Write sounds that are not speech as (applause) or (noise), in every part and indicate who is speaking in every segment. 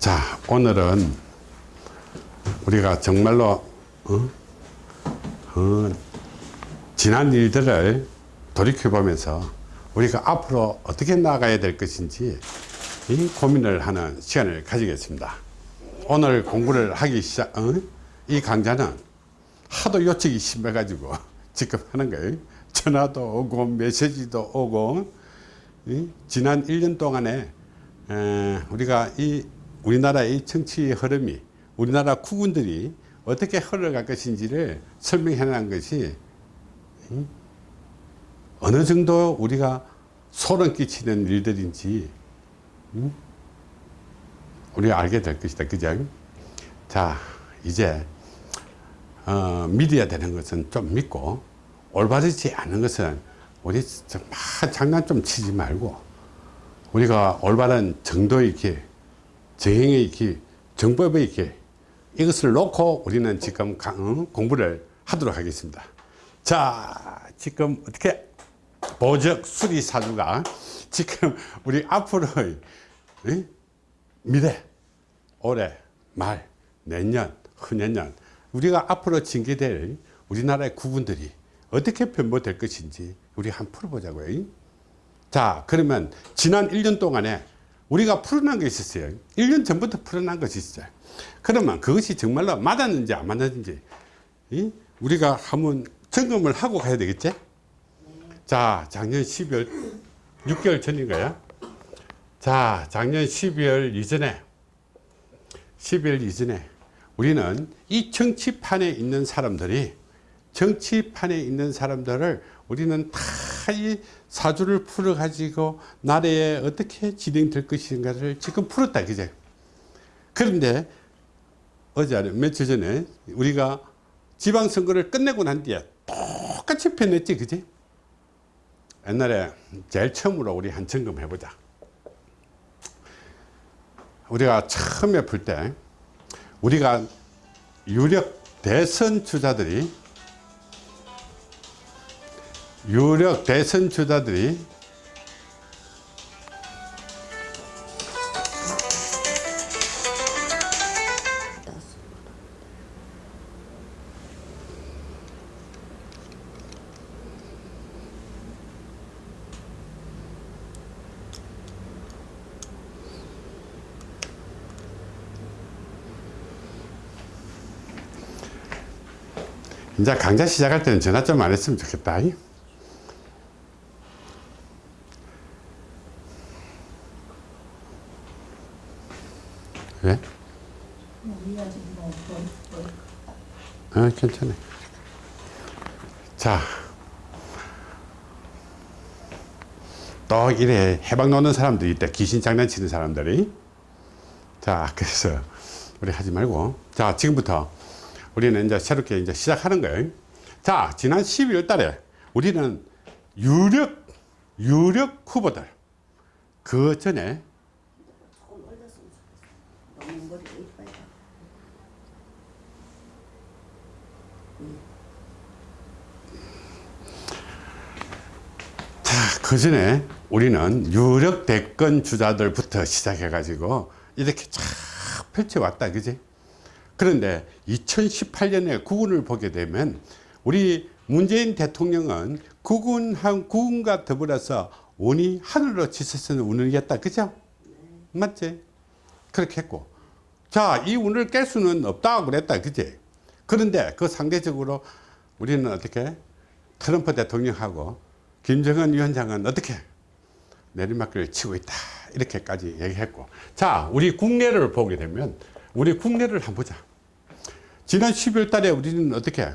Speaker 1: 자 오늘은 우리가 정말로 어? 어, 지난 일들을 돌이켜 보면서 우리가 앞으로 어떻게 나가야 될 것인지 이 고민을 하는 시간을 가지겠습니다 오늘 공부를 하기 시작 어? 이 강좌는 하도 요청이 심해 가지고 (laughs) 지금 하는 거예요 전화도 오고 메시지도 오고 이? 지난 1년 동안에 에, 우리가 이 우리나라의 정치 흐름이 우리나라 국군들이 어떻게 흘러갈 것인지를 설명해 놓은 것이 이? 어느 정도 우리가 소름 끼치는 일들인지 음? 우리가 알게 될 것이다 그죠 자 이제 어, 믿어야 되는 것은 좀 믿고 올바르지 않은 것은 우리 막 장난 좀 치지 말고 우리가 올바른 정도의 길 정행의 길 정법의 길 이것을 놓고 우리는 지금 어, 공부를 하도록 하겠습니다 자 지금 어떻게 보적 수리사주가 지금 우리 앞으로의 에? 미래 올해 말 내년 후년년 우리가 앞으로 징계될 우리나라의 국군들이 어떻게 변모될 것인지 우리 한번 풀어보자고요 자 그러면 지난 1년 동안에 우리가 풀어난 게 있었어요. 1년 전부터 풀어난 것이 있어요. 그러면 그것이 정말로 맞았는지 안 맞았는지 우리가 한번 점검을 하고 가야 되겠지? 자 작년 12월 6개월 전인가요 자 작년 12월 이전에 12월 이전에 우리는 이 정치판에 있는 사람들이 정치판에 있는 사람들을 우리는 다 이 사주를 풀어 가지고 나라에 어떻게 진행될 것인가를 지금 풀었다 그제? 그런데 어제 며칠 전에 우리가 지방선거를 끝내고 난 뒤에 똑같이 편했지 그지 옛날에 제일 처음으로 우리 한 점검 해보자. 우리가 처음에 풀 때 우리가 유력 대선 주자들이 유력 대선 주자들이 이제 강좌 시작할 때는 전화 좀 안 했으면 좋겠다. 왜? 아, 괜찮아. 자. 또 이래 해방 놓는 사람들이 있다. 귀신 장난치는 사람들이. 자, 그래서 우리 하지 말고. 자, 지금부터 우리는 이제 새롭게 이제 시작하는 거예요. 자, 지난 12월 달에 우리는 유력, 유력 후보들. 그 전에 자, 그 전에 우리는 유력 대권 주자들부터 시작해 가지고 이렇게 쫙 펼쳐왔다 그지? 그런데 2018년에 구군을 보게 되면 우리 문재인 대통령은 구군 한 구군과 더불어서 운이 하늘로 치솟는 운이었다 그죠? 맞지? 그렇게 했고. 자이 운을 깰 수는 없다고 그랬다 그지? 그런데 그 상대적으로 우리는 어떻게? 트럼프 대통령하고 김정은 위원장은 어떻게 내리막길을 치고 있다 이렇게까지 얘기했고. 자 우리 국내를 보게 되면 우리 국내를 한번 보자. 지난 12월 달에 우리는 어떻게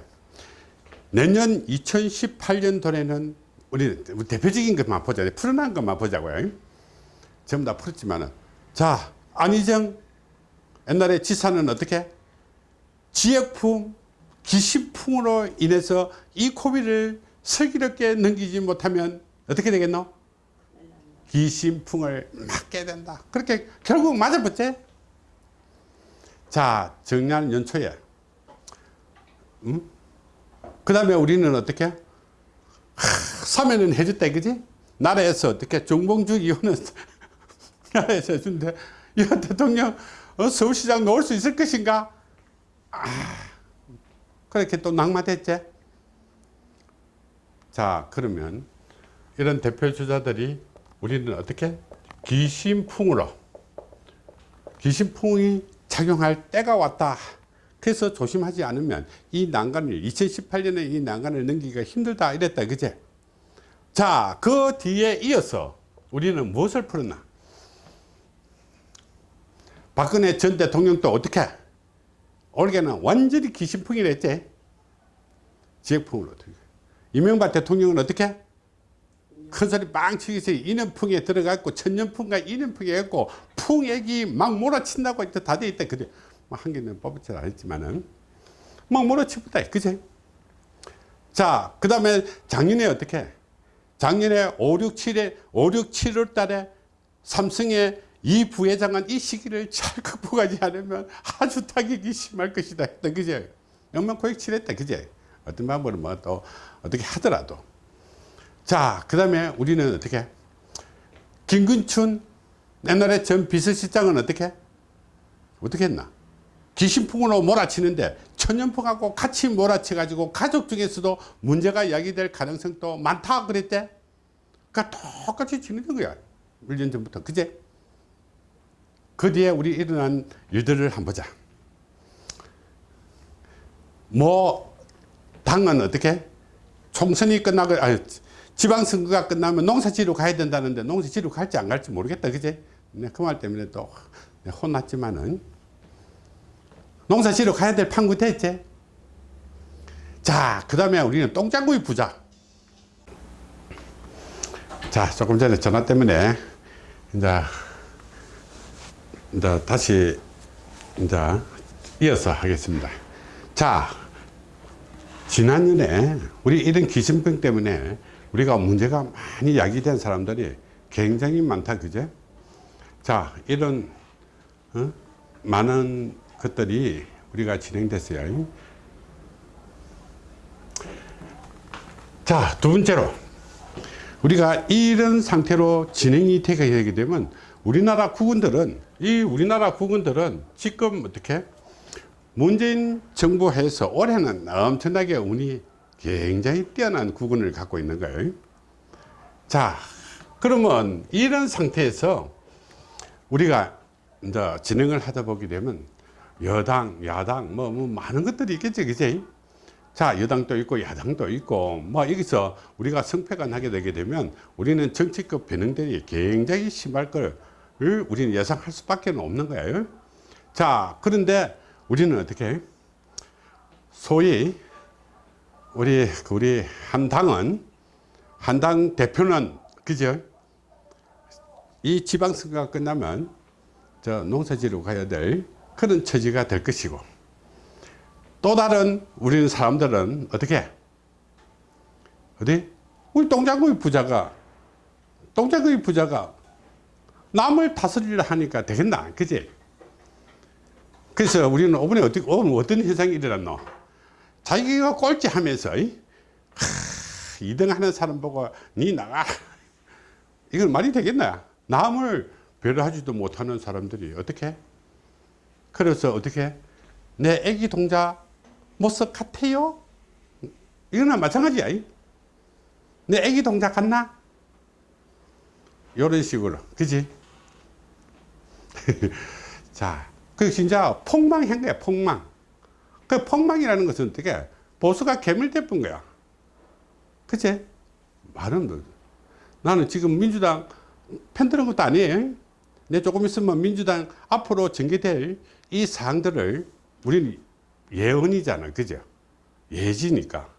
Speaker 1: 내년 2018년도에는 우리 대표적인 것만 보자 풀어난 것만 보자고요. 전부 다 풀었지만은. 자 안희정 옛날에 지사는 어떻게 지역풍 기시풍으로 인해서 이 코비를 슬기롭게 넘기지 못하면 어떻게 되겠노? 기신풍을 맞게 된다. 그렇게 결국 맞아봤지? 자, 정년 연초에. 음? 그 다음에 우리는 어떻게? 하, 사면은 해줬다, 그지? 나라에서 어떻게 정봉주 의원은 (laughs) 나라에서 해준대. 이 대통령 어, 서울시장 놓을 수 있을 것인가? 아, 그렇게 또 낙마됐지? 자, 그러면 이런 대표 주자들이 우리는 어떻게? 기심풍으로 기심풍이 작용할 때가 왔다. 그래서 조심하지 않으면 이 난간을 2018년에 이 난간을 넘기기가 힘들다. 이랬다. 그제? 자그 뒤에 이어서 우리는 무엇을 풀었나? 박근혜 전 대통령도 어떻게? 올해는 완전히 기심풍이랬지? 지역풍으로 이명박 대통령은 어떻게? 큰 소리 빵 치기서 인연풍에 들어갔고 천년풍과 인연풍에 했고 풍액이 막 몰아친다고 다돼 있다. 그래. 한 개는 뽑지는 않았지만은. 막 몰아치부다. 그제 자그 다음에 작년에 어떻게? 작년에 5, 6, 7에 5, 6, 7월 달에 삼성의 이 부회장은 이 시기를 잘 극복하지 않으면 아주 타격이 심할 것이다 했다. 그제 영만코익 칠했다. 그제 어떤 방법으로 뭐또 어떻게 하더라도. 자그 다음에 우리는 어떻게? 김근춘 옛날에 전 비서실장은 어떻게? 어떻게 했나? 기신풍으로 몰아치는데 천연풍하고 같이 몰아쳐 가지고 가족 중에서도 문제가 야기될 가능성도 많다 그랬대? 그러니까 똑같이 지내는 거야. 1년 전부터. 그제? 그 뒤에 우리 일어난 일들을 한번 보자. 뭐 당은 어떻게 총선이 끝나고 아 지방선거가 끝나면 농사지로 가야 된다는데 농사지로 갈지 안 갈지 모르겠다. 그제? 그 말 때문에 또 혼났지만은. 농사지로 가야 될 판구 됐지 자그 다음에 우리는 똥장구이 부자. 자 조금 전에 전화 때문에 이제 이제 다시 이제 이어서 하겠습니다. 자 지난년에 우리 이런 기신병 때문에 우리가 문제가 많이 야기된 사람들이 굉장히 많다 그제? 자 이런 어? 많은 것들이 우리가 진행됐어요. 자두 번째로. 우리가 이런 상태로 진행이 되게 되면 우리나라 국군들은 이 우리나라 국군들은 지금 어떻게 문재인 정부 해서 올해는 엄청나게 운이 굉장히 뛰어난 국군을 갖고 있는 거예요. 자 그러면 이런 상태에서 우리가 이제 진행을 하다 보게 되면 여당 야당 뭐, 뭐 많은 것들이 있겠지 그지? 자 여당도 있고 야당도 있고 뭐 여기서 우리가 성패가 나게 되게 되면 우리는 정치적 변형들이 굉장히 심할 걸 우리는 예상할 수밖에 없는 거예요. 자 그런데 우리는 어떻게? 소위 우리 우리 한 당은 한 당 대표는 그죠? 이 지방선거가 끝나면 저 농사지로 가야 될 그런 처지가 될 것이고 또 다른 우리는 사람들은 어떻게? 어디? 우리 동작구의 부자가 동작구의 부자가 남을 다스리려 하니까 되겠나? 그지 그래서 우리는 이번에 어떻게 어떤 현상이 일어났노? 자기가 꼴찌 하면서 2등 하는 사람 보고 니 나가. 이건 말이 되겠나? 남을 배려하지도 못하는 사람들이 어떻게? 그래서 어떻게? 내 애기 동자 모습 같아요? 이거나 마찬가지야 내 애기 동자 같나? 이런 식으로. 그지? (laughs) 자, 그 진짜 폭망한 거야, 폭망. 그 폭망이라는 것은 어떻게 보수가 개밀대뿐 거야. 그치? 말은 뭐. 나는 지금 민주당 편드는 것도 아니에요. 내 조금 있으면 민주당 앞으로 전개될 이 사항들을 우리는 예언이잖아. 그죠? 예지니까.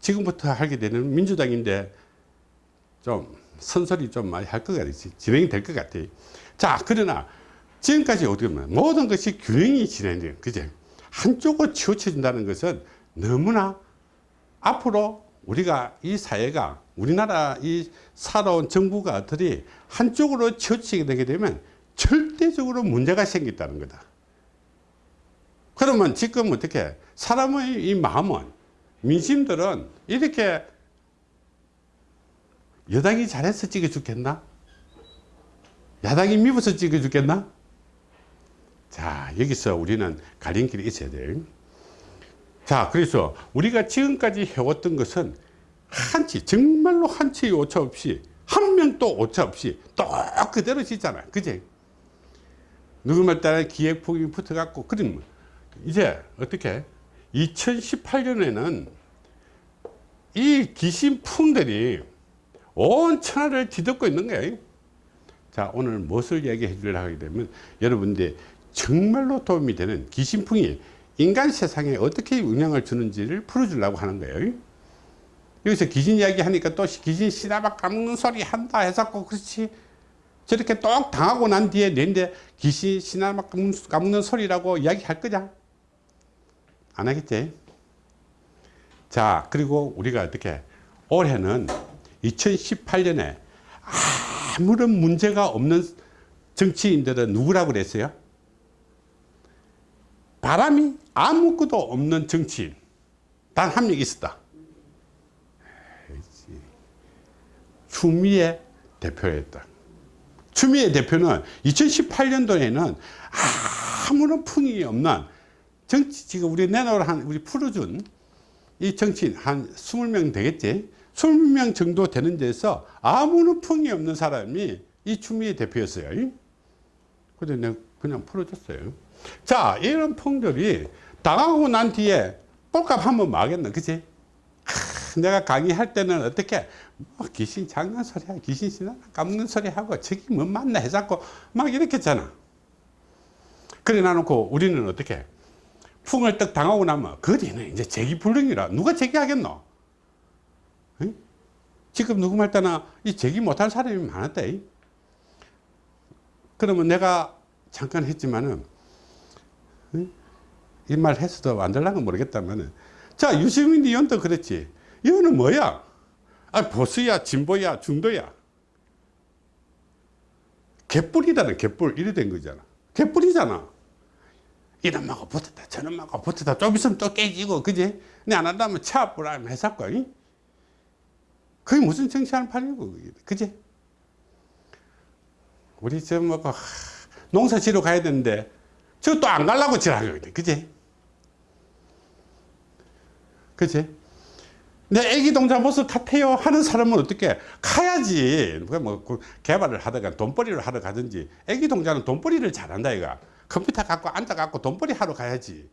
Speaker 1: 지금부터 하게 되는 민주당인데 좀 선설이 좀 많이 할 것 같지. 진행이 될 것 같아. 자, 그러나 지금까지 어떻게 보면 모든 것이 균형이 진행돼요. 그제? 한쪽으로 치우쳐진다는 것은 너무나 앞으로 우리가 이 사회가 우리나라 이 살아온 정부가들이 한쪽으로 치우치게 되게 되면 절대적으로 문제가 생긴다는 거다. 그러면 지금 어떻게 사람의 이 마음은 민심들은 이렇게 여당이 잘해서 찍어 죽겠나? 야당이 미워서 찍어 죽겠나? 자, 여기서 우리는 갈림길이 있어야 돼. 자, 그래서 우리가 지금까지 해왔던 것은 한치, 정말로 한치 오차 없이, 한 명도 오차 없이 또 그대로 짓잖아. 그지? 누구말 따라 기획폭이 붙어갖고, 그럼 이제 어떻게? 2018년에는 이 귀신풍들이 온 천하를 뒤덮고 있는 거예요. 자, 오늘 무엇을 얘기해 주려 하게 되면 여러분들 정말로 도움이 되는 귀신풍이 인간 세상에 어떻게 영향을 주는지를 풀어주려고 하는 거예요. 여기서 귀신 이야기 하니까 또 귀신 씨나박 까먹는 소리 한다 해서 꼭 그렇지. 저렇게 똑 당하고 난 뒤에 내인데 귀신 씨나박 까먹는 소리라고 이야기 할 거냐? 안 하겠지? 자, 그리고 우리가 어떻게 올해는 2018년에 아무런 문제가 없는 정치인들은 누구라고 그랬어요? 바람이 아무것도 없는 정치인 단 한 명 있었다. 추미애 대표였다. 추미애 대표는 2018년도에는 아무런 풍이 없는 정치 지금 우리 내놓으라 한 우리 풀어준 이 정치인 한 20명 되겠지 20명 정도 되는 데서 아무런 풍이 없는 사람이 이 추미애 대표였어요 그래서 내가 그냥 풀어줬어요 자 이런 풍들이 당하고 난 뒤에 볼값 한번 마겠나 그치? 하, 내가 강의할 때는 어떻게? 뭐 귀신 장난 소리야 귀신 신나 까먹는 소리 하고 저기 뭐 맞나 해갖고 막 이렇게 했잖아. 그래 놔놓고 우리는 어떻게? 풍을 떡 당하고 나면 그 뒤는 이제 제기불능이라. 누가 제기하겠노? 응? 지금 누구 말 때나 이 제기 못할 사람이 많았다 그러면 내가 잠깐 했지만은 이 말 했어도 안 될랑은 모르겠다면은. 자 유시민 의원도 그랬지. 이거는 뭐야? 아 보수야 진보야 중도야. 개뿔이다는 개뿔 이래 된 거잖아. 개뿔이잖아. 이놈하고 붙었다 저놈하고 붙었다. 좀 있으면 또 깨지고 그지? 근데 안 한다면 차불하면 해사고 그게 무슨 정치하는 판이고 그지? 우리 저뭐 농사 지러 가야 되는데 저 또안 가려고 지랄하고 그지 그지 내 애기 동자 모습 탓해요 하는 사람은 어떻게 가야지? 뭐 개발을 하다가 돈벌이를 하러 가든지 애기 동자는 돈벌이를 잘한다 이가 컴퓨터 갖고 앉아 갖고 돈벌이 하러 가야지.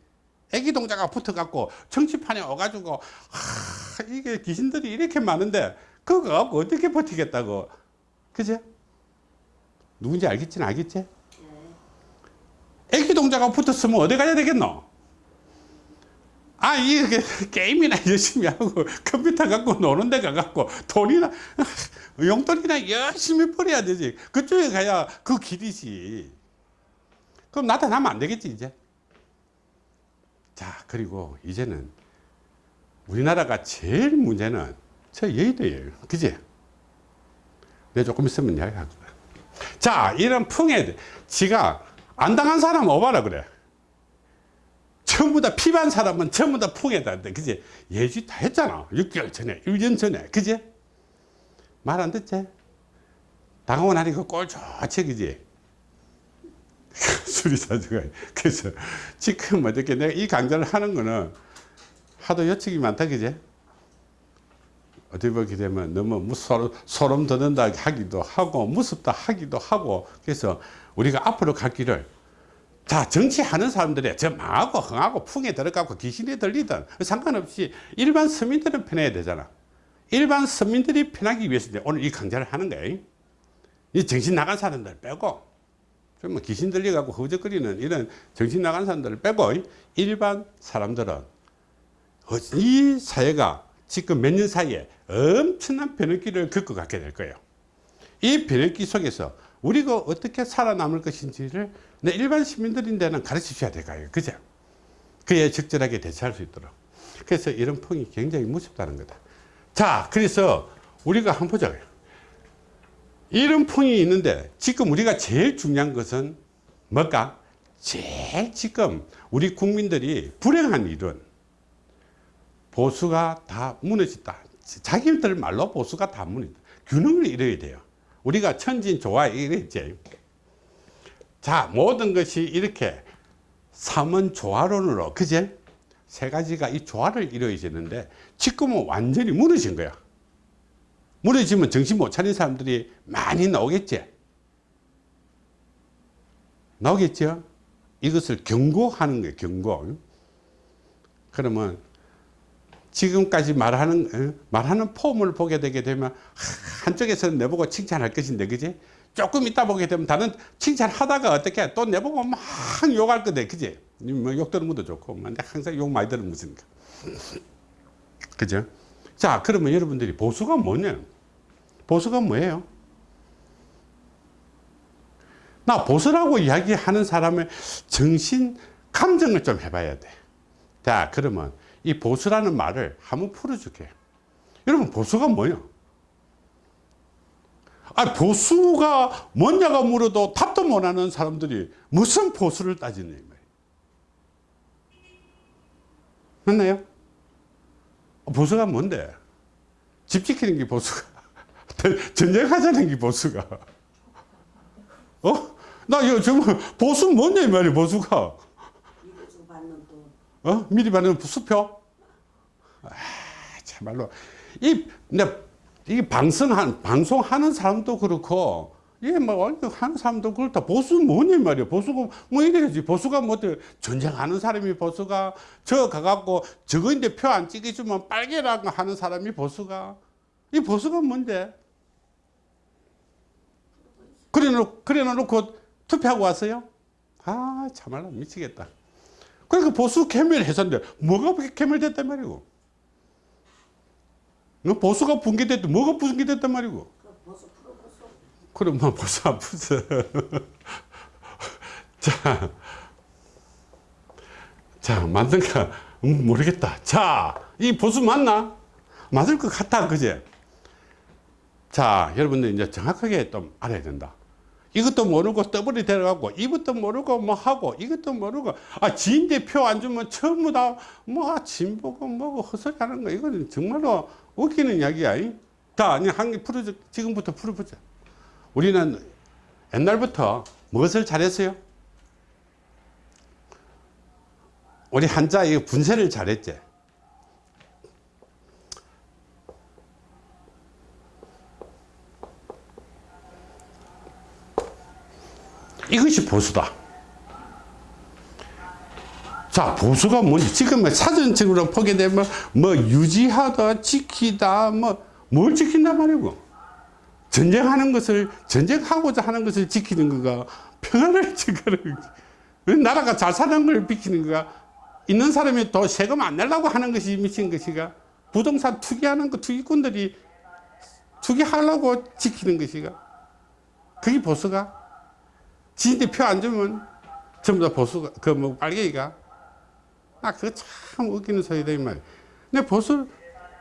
Speaker 1: 애기 동자가 붙어 갖고 정치판에 와가지고 하, 이게 귀신들이 이렇게 많은데 그거 어떻게 버티겠다고? 그죠 누군지 알겠지는 알겠지? 애기 동자가 붙었으면 어디 가야 되겠노 아, 이게 게임이나 (laughs) 열심히 하고 컴퓨터 갖고 노는 데 가갖고 돈이나 (laughs) 용돈이나 열심히 벌어야 되지. 그쪽에 가야 그 길이지. 그럼 나타나면 안 되겠지, 이제. 자, 그리고 이제는 우리나라가 제일 문제는 저 여의도예요. 그지? 내 조금 있으면 이야기할 거야. 자, 이런 풍에 지가 안 당한 사람 오바라 그래. 전부 다 피반 사람은 전부 다 풍에다. 그지? 예지 다 했잖아. 6개월 전에, 1년 전에. 그지? 말 안 듣지? 당하고 나니까 꼴 좋지, 그지? (laughs) 수리사주가. 그래서 지금 어떻게 내가 이 강좌를 하는 거는 하도 여측이 많다, 그지? 어떻게 보게 되면 너무 무서, 소름 돋는다 하기도 하고, 무섭다 하기도 하고, 그래서 우리가 앞으로 갈 길을 자 정치하는 사람들이 저 망하고 흥하고 풍에 들어가고 귀신이 들리든 상관없이 일반 서민들은 편해야 되잖아. 일반 서민들이 편하기 위해서 오늘 이 강좌를 하는 거예요 이 정신 나간 사람들 빼고 좀 귀신 들려가고 허우적거리는 이런 정신 나간 사람들을 빼고 일반 사람들은 이 사회가 지금 몇 년 사이에 엄청난 변혁기를 겪어가게 될 거예요. 이 변혁기 속에서 우리가 어떻게 살아남을 것인지를 내 일반 시민들인데는 가르쳐 줘야 될까요? 그죠? 그에 적절하게 대처할 수 있도록. 그래서 이런 풍이 굉장히 무섭다는 거다. 자, 그래서 우리가 한번 보자. 이런 풍이 있는데 지금 우리가 제일 중요한 것은 뭘까? 제일 지금 우리 국민들이 불행한 일은 보수가 다 무너졌다. 자기들 말로 보수가 다 무너졌다. 균형을 이뤄야 돼요. 우리가 천진 좋아 이랬지. 자 모든 것이 이렇게 삼은 조화론으로 그제? 세 가지가 이 조화를 이루어지는데 지금은 완전히 무너진 거야. 무너지면 정신 못 차린 사람들이 많이 나오겠지? 나오겠죠 이것을 경고하는 거예요 경고. 그러면 지금까지 말하는 어? 말하는 폼을 보게 되게 되면 한쪽에서는 내보고 칭찬할 것인데 그지 조금 있다 보게 되면 다른 칭찬하다가 어떻게 또 내보고 막 욕할 거대 그지? 뭐 욕 들은 것도 좋고 뭐 근데 항상 욕 많이 들으면 무슨가 (laughs) 그죠? 자 그러면 여러분들이 보수가 뭐냐? 보수가 뭐예요? 나 보수라고 이야기하는 사람의 정신 감정을 좀 해봐야 돼자 그러면 이 보수라는 말을 한번 풀어줄게요 여러분 보수가 뭐예요 아, 보수가 뭐냐가 물어도 답도 못하는 사람들이 무슨 보수를 따지는 말이에요. 맞나요? 보수가 뭔데? 집 지키는 게 보수가. (laughs) 전쟁하자는 게 보수가. 어? 나 정말 보수 이 말이야 보수가. 어? 미리 받는 수표? 아, 참말로. 이, 내 이 방송한, 방송하는 사람도 그렇고, 이게 뭐, 하는 사람도 그렇다. 보수 뭐냐, 말이야. 보수가 뭐 이래야지. 보수가 뭐, 전쟁하는 사람이 보수가, 저 가갖고, 저거 인데 표 안 찍어주면 빨개라고 하는 사람이 보수가. 이 보수가 뭔데? 그래 놓고, 그래 놓고 투표하고 왔어요? 아, 참말로 미치겠다. 그러니까 보수 개멸해서인데, 뭐가 개멸됐단 말이고. 너 보수가 붕괴됐다. 뭐가 붕괴됐단 말이고. 그럼 뭐 보수 안 풀어. (laughs) 자, 자 맞는가 음, 모르겠다. 자, 이 보수 맞나? 맞을 것 같아, 그제? 자, 여러분들 이제 정확하게 좀 알아야 된다. 이것도 모르고 더블이 데려가고 이것도 모르고 뭐 하고 이것도 모르고 아 지인 대 표 안 주면 전부 다뭐 진보고 뭐고 헛소리 하는 거 이거는 정말로 웃기는 이야기야. 자 한개 풀어 지금부터 풀어보자 우리는 옛날부터 무엇을 잘했어요? 우리 한자 이 분쇄를 잘했지. 이것이 보수다. 자, 보수가 뭔지 지금 뭐 사전적으로 보게 되면 뭐 유지하다, 지키다, 뭐 뭘 지킨단 말이고. 전쟁하는 것을, 전쟁하고자 하는 것을 지키는 거가 평화를 (laughs) 지키는 나라가 잘 사는 걸 비키는 거가 있는 사람이 더 세금 안 내려고 하는 것이 미친 것이가? 부동산 투기하는 거 투기꾼들이 투기하려고 지키는 것이가? 그게 보수가? 지인들 표 안 주면 전부 다 보수가, 그 뭐 빨갱이가. 아, 그거 참 웃기는 소리다, 이 말. 내 보수,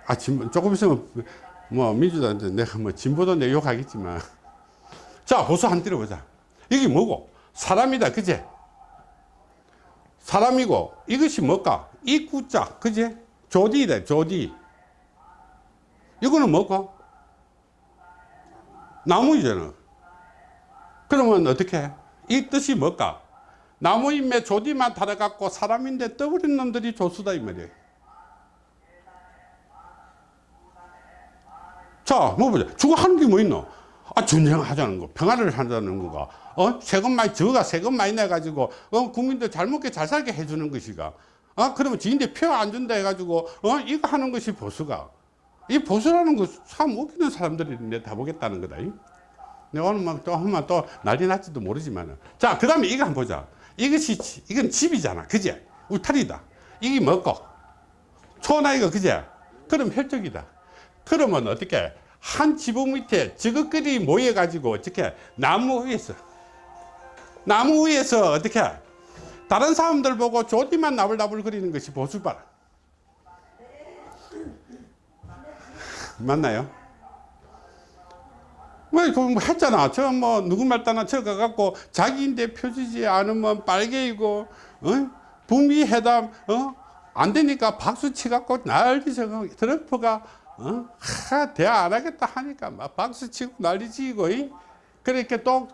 Speaker 1: 아, 진 조금 있으면 뭐 민주당한테 내가 뭐 진보도 내 욕하겠지만. 자, 보수 한 때려보자. 이게 뭐고? 사람이다, 그제? 사람이고, 이것이 뭘까? 이 구자, 그제? 조디다, 조디. 이거는 뭐고? 나무이잖아. 그러면 어떻게 해? 이 뜻이 뭘까? 나무임에 조디만 달아갖고 사람인데 떠버린 놈들이 조수다 이 말이에요. 자, 뭐 보자. 주고 하는 게 뭐 있노? 아, 전쟁하자는 거, 평화를 하자는 거가, 어? 세금 많이, 저가 세금 많이 내가지고, 어, 국민들 잘 먹게 잘 살게 해주는 것이가. 아, 그러면 지인들 표 안 준다 해가지고, 어, 이거 하는 것이 보수가. 이 보수라는 거 참 웃기는 사람들이 내다 보겠다는 거다. 내가 오늘 막 또 한번 또 난리 날지도 모르지만 자, 그 다음에 이거 한번 보자. 이것이, 이건 집이잖아. 그제? 울타리다. 이게 뭐고? 초나이가 그제? 그럼 혈족이다. 그러면 어떻게? 한 지붕 밑에 저것들이 모여 가지고 어떻게? 나무 위에서. 나무 위에서 어떻게? 다른 사람들 보고 조디만 나불나불 거리는 것이 보수발. 맞나요? 왜, 그, 뭐 했잖아. 저, 뭐, 누구 말따나 저 가갖고 자기인데 표지지 않으면 빨개이고, 어? 북미 회담, 어? 안 되니까 박수 치갖고 난리 쳐. 트럼프가, 어? 하, 대화 안 하겠다 하니까 막 박수 치고 난리 지고, 이? 그렇게 또,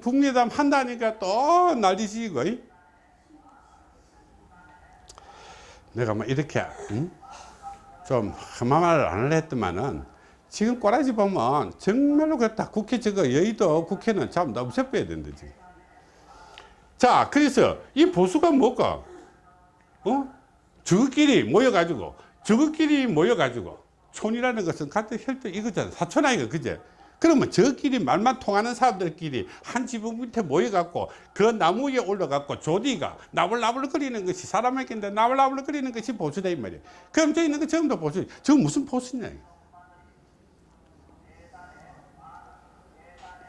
Speaker 1: 북미 회담 한다니까 또 난리 지고, 이? 내가 뭐 이렇게 음? 좀 험한 말을 안 했더만은 지금 꼬라지 보면 정말로 그렇다. 국회 저거 여의도 국회는 참 없애빼야 된다 지금 자 그래서 이 보수가 뭘까 어? 저끼리 모여가지고 저끼리 모여가지고 촌이라는 것은 같은 혈통 이거잖아. 사촌 아이가 그제? 그러면 저끼리 말만 통하는 사람들끼리 한 지붕 밑에 모여갖고 그 나무 위에 올라갖고 조디가 나불나불거리는 것이 사람에게인데 나불나불거리는 것이 보수다 이 말이야. 그럼 저 있는 거 전부 다 보수 저 무슨 보수냐 이거.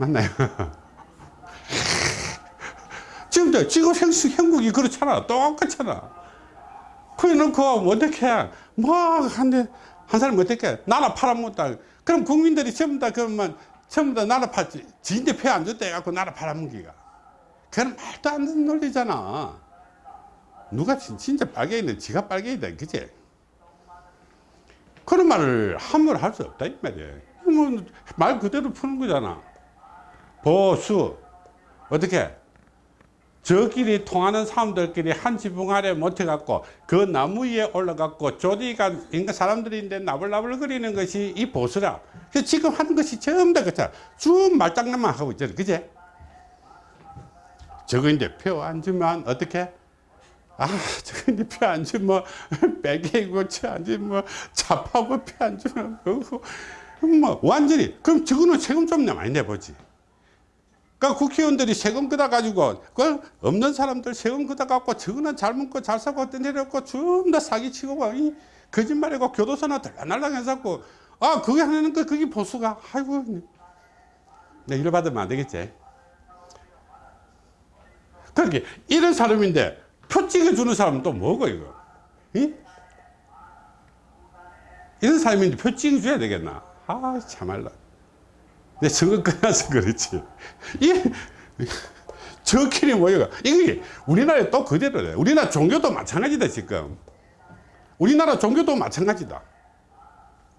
Speaker 1: 맞나요? 지금도 지금 형, 형국이 그렇잖아. 똑같잖아. 그래 놓고 어떻게 뭐한한 사람 어떻게 나라 팔아먹다. 그럼 국민들이 전부 다 그러면 전부 다 나라 팔 지인데 표안 줬다 해갖고 나라 팔아먹기가. 그건 말도 안 되는 논리잖아. 누가 진- 진짜 빨갱이는 지가 빨갱이다 그지 그런 말을 함부로 할 수 없다 이 말이야 뭐 말 그대로 푸는 거잖아 보수. 어떻게? 저끼리 통하는 사람들끼리 한 지붕 아래 못해갖고 그 나무 위에 올라갖고 조디가 인간 사람들인데 나불나불 거리는 것이 이 보수라. 그 지금 하는 것이 전부 다 그렇잖아 쭉 말장난만 하고 있잖아 그제? 저거 이제 표 안 주면 어떻게? 아 저거 이제 표 안 주면 빼개고 저안 주면 잡하고 표 안 주면 그거. 뭐 완전히 그럼 저거는 세금 좀 많이 내보지 그러니까 국회의원들이 세금 걷어 가지고 그 없는 사람들 세금 걷어 갖고 저거는 잘 먹고 잘 사고 내려고 전부 다 사기치고 막이 거짓말이고 교도소나 들락날락 해갖고 아 그게 하는 거 그게 보수가. 아이고. 내 이래 받으면 안 되겠지. 그렇게 이런 사람인데 표 찍어주는 사람은 또 뭐고 이거? 이? 이런 사람인데 표 찍어줘야 되겠나? 아 참말로 내 선거 끝나서 그렇지. 이, 저끼리 모여가. 이게 우리나라에 또 그대로래. 우리나라 종교도 마찬가지다, 지금. 우리나라 종교도 마찬가지다.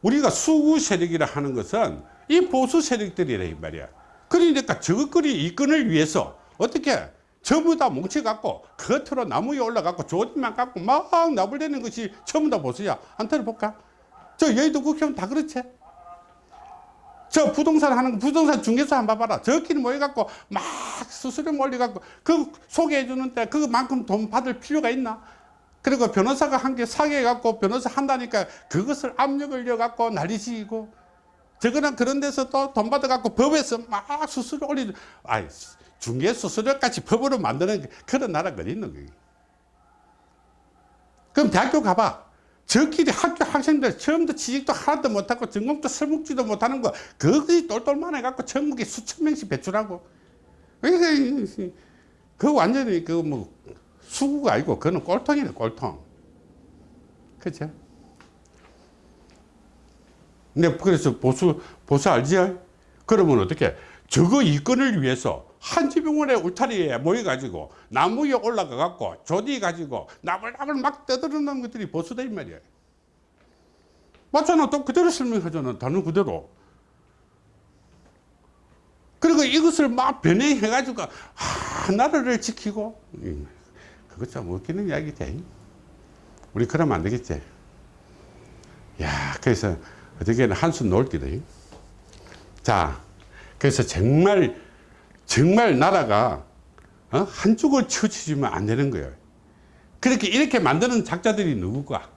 Speaker 1: 우리가 수구 세력이라 하는 것은 이 보수 세력들이라, 이 말이야. 그러니까 저것들이 이권을 위해서 어떻게 전부 다 뭉쳐갖고 겉으로 나무 위에 올라갖고 조짐만 갖고 막 나불대는 것이 전부 다 보수야. 한 들어볼까? 저 여의도 국회의원 다 그렇지? 저 부동산 하는 거 부동산 중개사 한번 봐봐라. 저끼리 모여갖고 막 수수료 몰려갖고 그 소개해 주는 데 그만큼 돈 받을 필요가 있나? 그리고 변호사가 한개 사게 해갖고 변호사 한다니까 그것을 압력을 넣어갖고 난리치고 저거는 그런 데서 또 돈 받아갖고 법에서 막 수수료 올리는 아이 중개 수수료까지 법으로 만드는 그런 나라가 어디 있는 거야? 그럼 대학교 가봐 저끼리 학교 학생들 처음부터 취직도 하나도 못하고 전공도 설묵지도 못하는 거 그것이 똘똘만 해갖고 전국에 수천 명씩 배출하고. 그 완전히 그 뭐 수구가 아니고 그거는 꼴통이네 꼴통. 그죠? 근데 그래서 보수 보수 알지? 그러면 어떻게? 저거 이권을 위해서 한 지병원에 울타리에 모여가지고 나무 위에 올라가갖고 조디 가지고 나불나불 막 떠드는 것들이 보수다 이 말이야 맞잖아 또 그대로 설명하잖아 단어 그대로. 그리고 이것을 막 변형해가지고 아, 나라를 지키고 음, 그것 참 웃기는 이야기지 우리 그러면 안 되겠지? 야 그래서 어떻게는 한숨 놓을 기다 자 그래서 정말 정말 나라가 어? 한쪽을 치우치면 안 되는 거예요. 그렇게 이렇게 만드는 작자들이 누굴까?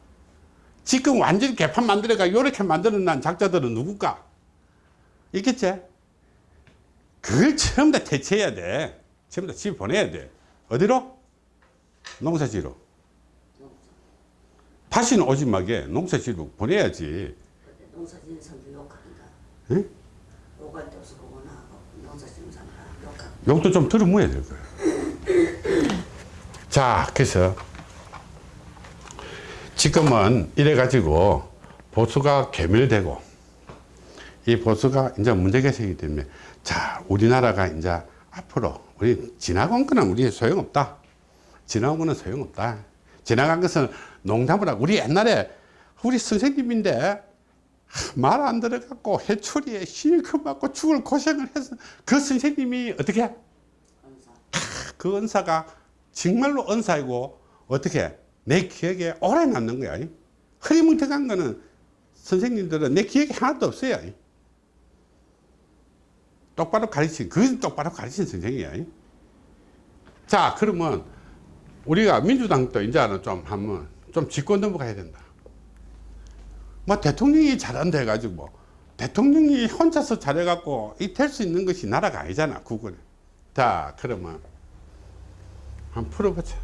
Speaker 1: 지금 완전히 개판 만들어가 이렇게 만드는 난 작자들은 누굴까? 있겠지? 그걸 처음 다 대체해야 돼. 처음 다 집에 보내야 돼. 어디로? 농사지로. 다시는 오지 마게 농사지로 보내야지.
Speaker 2: 농사 짓는 사람들 욕합니다.
Speaker 1: 응?
Speaker 2: 욕할 데 없어 그거나 하고 농사 짓는 사람들
Speaker 1: 욕도 좀 들어모야 될 거예요. 자, 그래서 지금은 이래가지고 보수가 괴멸되고 이 보수가 이제 생기기 때문에 자, 우리나라가 이제 앞으로 우리 지나간 거는 우리 소용없다. 지나간 거는 소용없다. 지나간 것은 농담을 하고 우리 옛날에 우리 선생님인데 말 안 들어갖고 해초리에 실컷 맞고 죽을 고생을 해서 그 선생님이 어떻게
Speaker 2: 언사.
Speaker 1: 그 은사가 정말로 은사이고 어떻게 내 기억에 오래 남는 거야. 흐리멍텅한 거는 선생님들은 내 기억에 하나도 없어요. 똑바로 가르친, 그건 똑바로 가르친 선생이야. 자, 그러면 우리가 민주당도 이제는 좀 한번 좀 짚고 넘어가야 된다. 뭐 대통령이 잘한다 해가지고 뭐 대통령이 혼자서 잘해갖고 이 될 수 있는 것이 나라가 아니잖아, 국은. 자, 그러면 한번 풀어보자.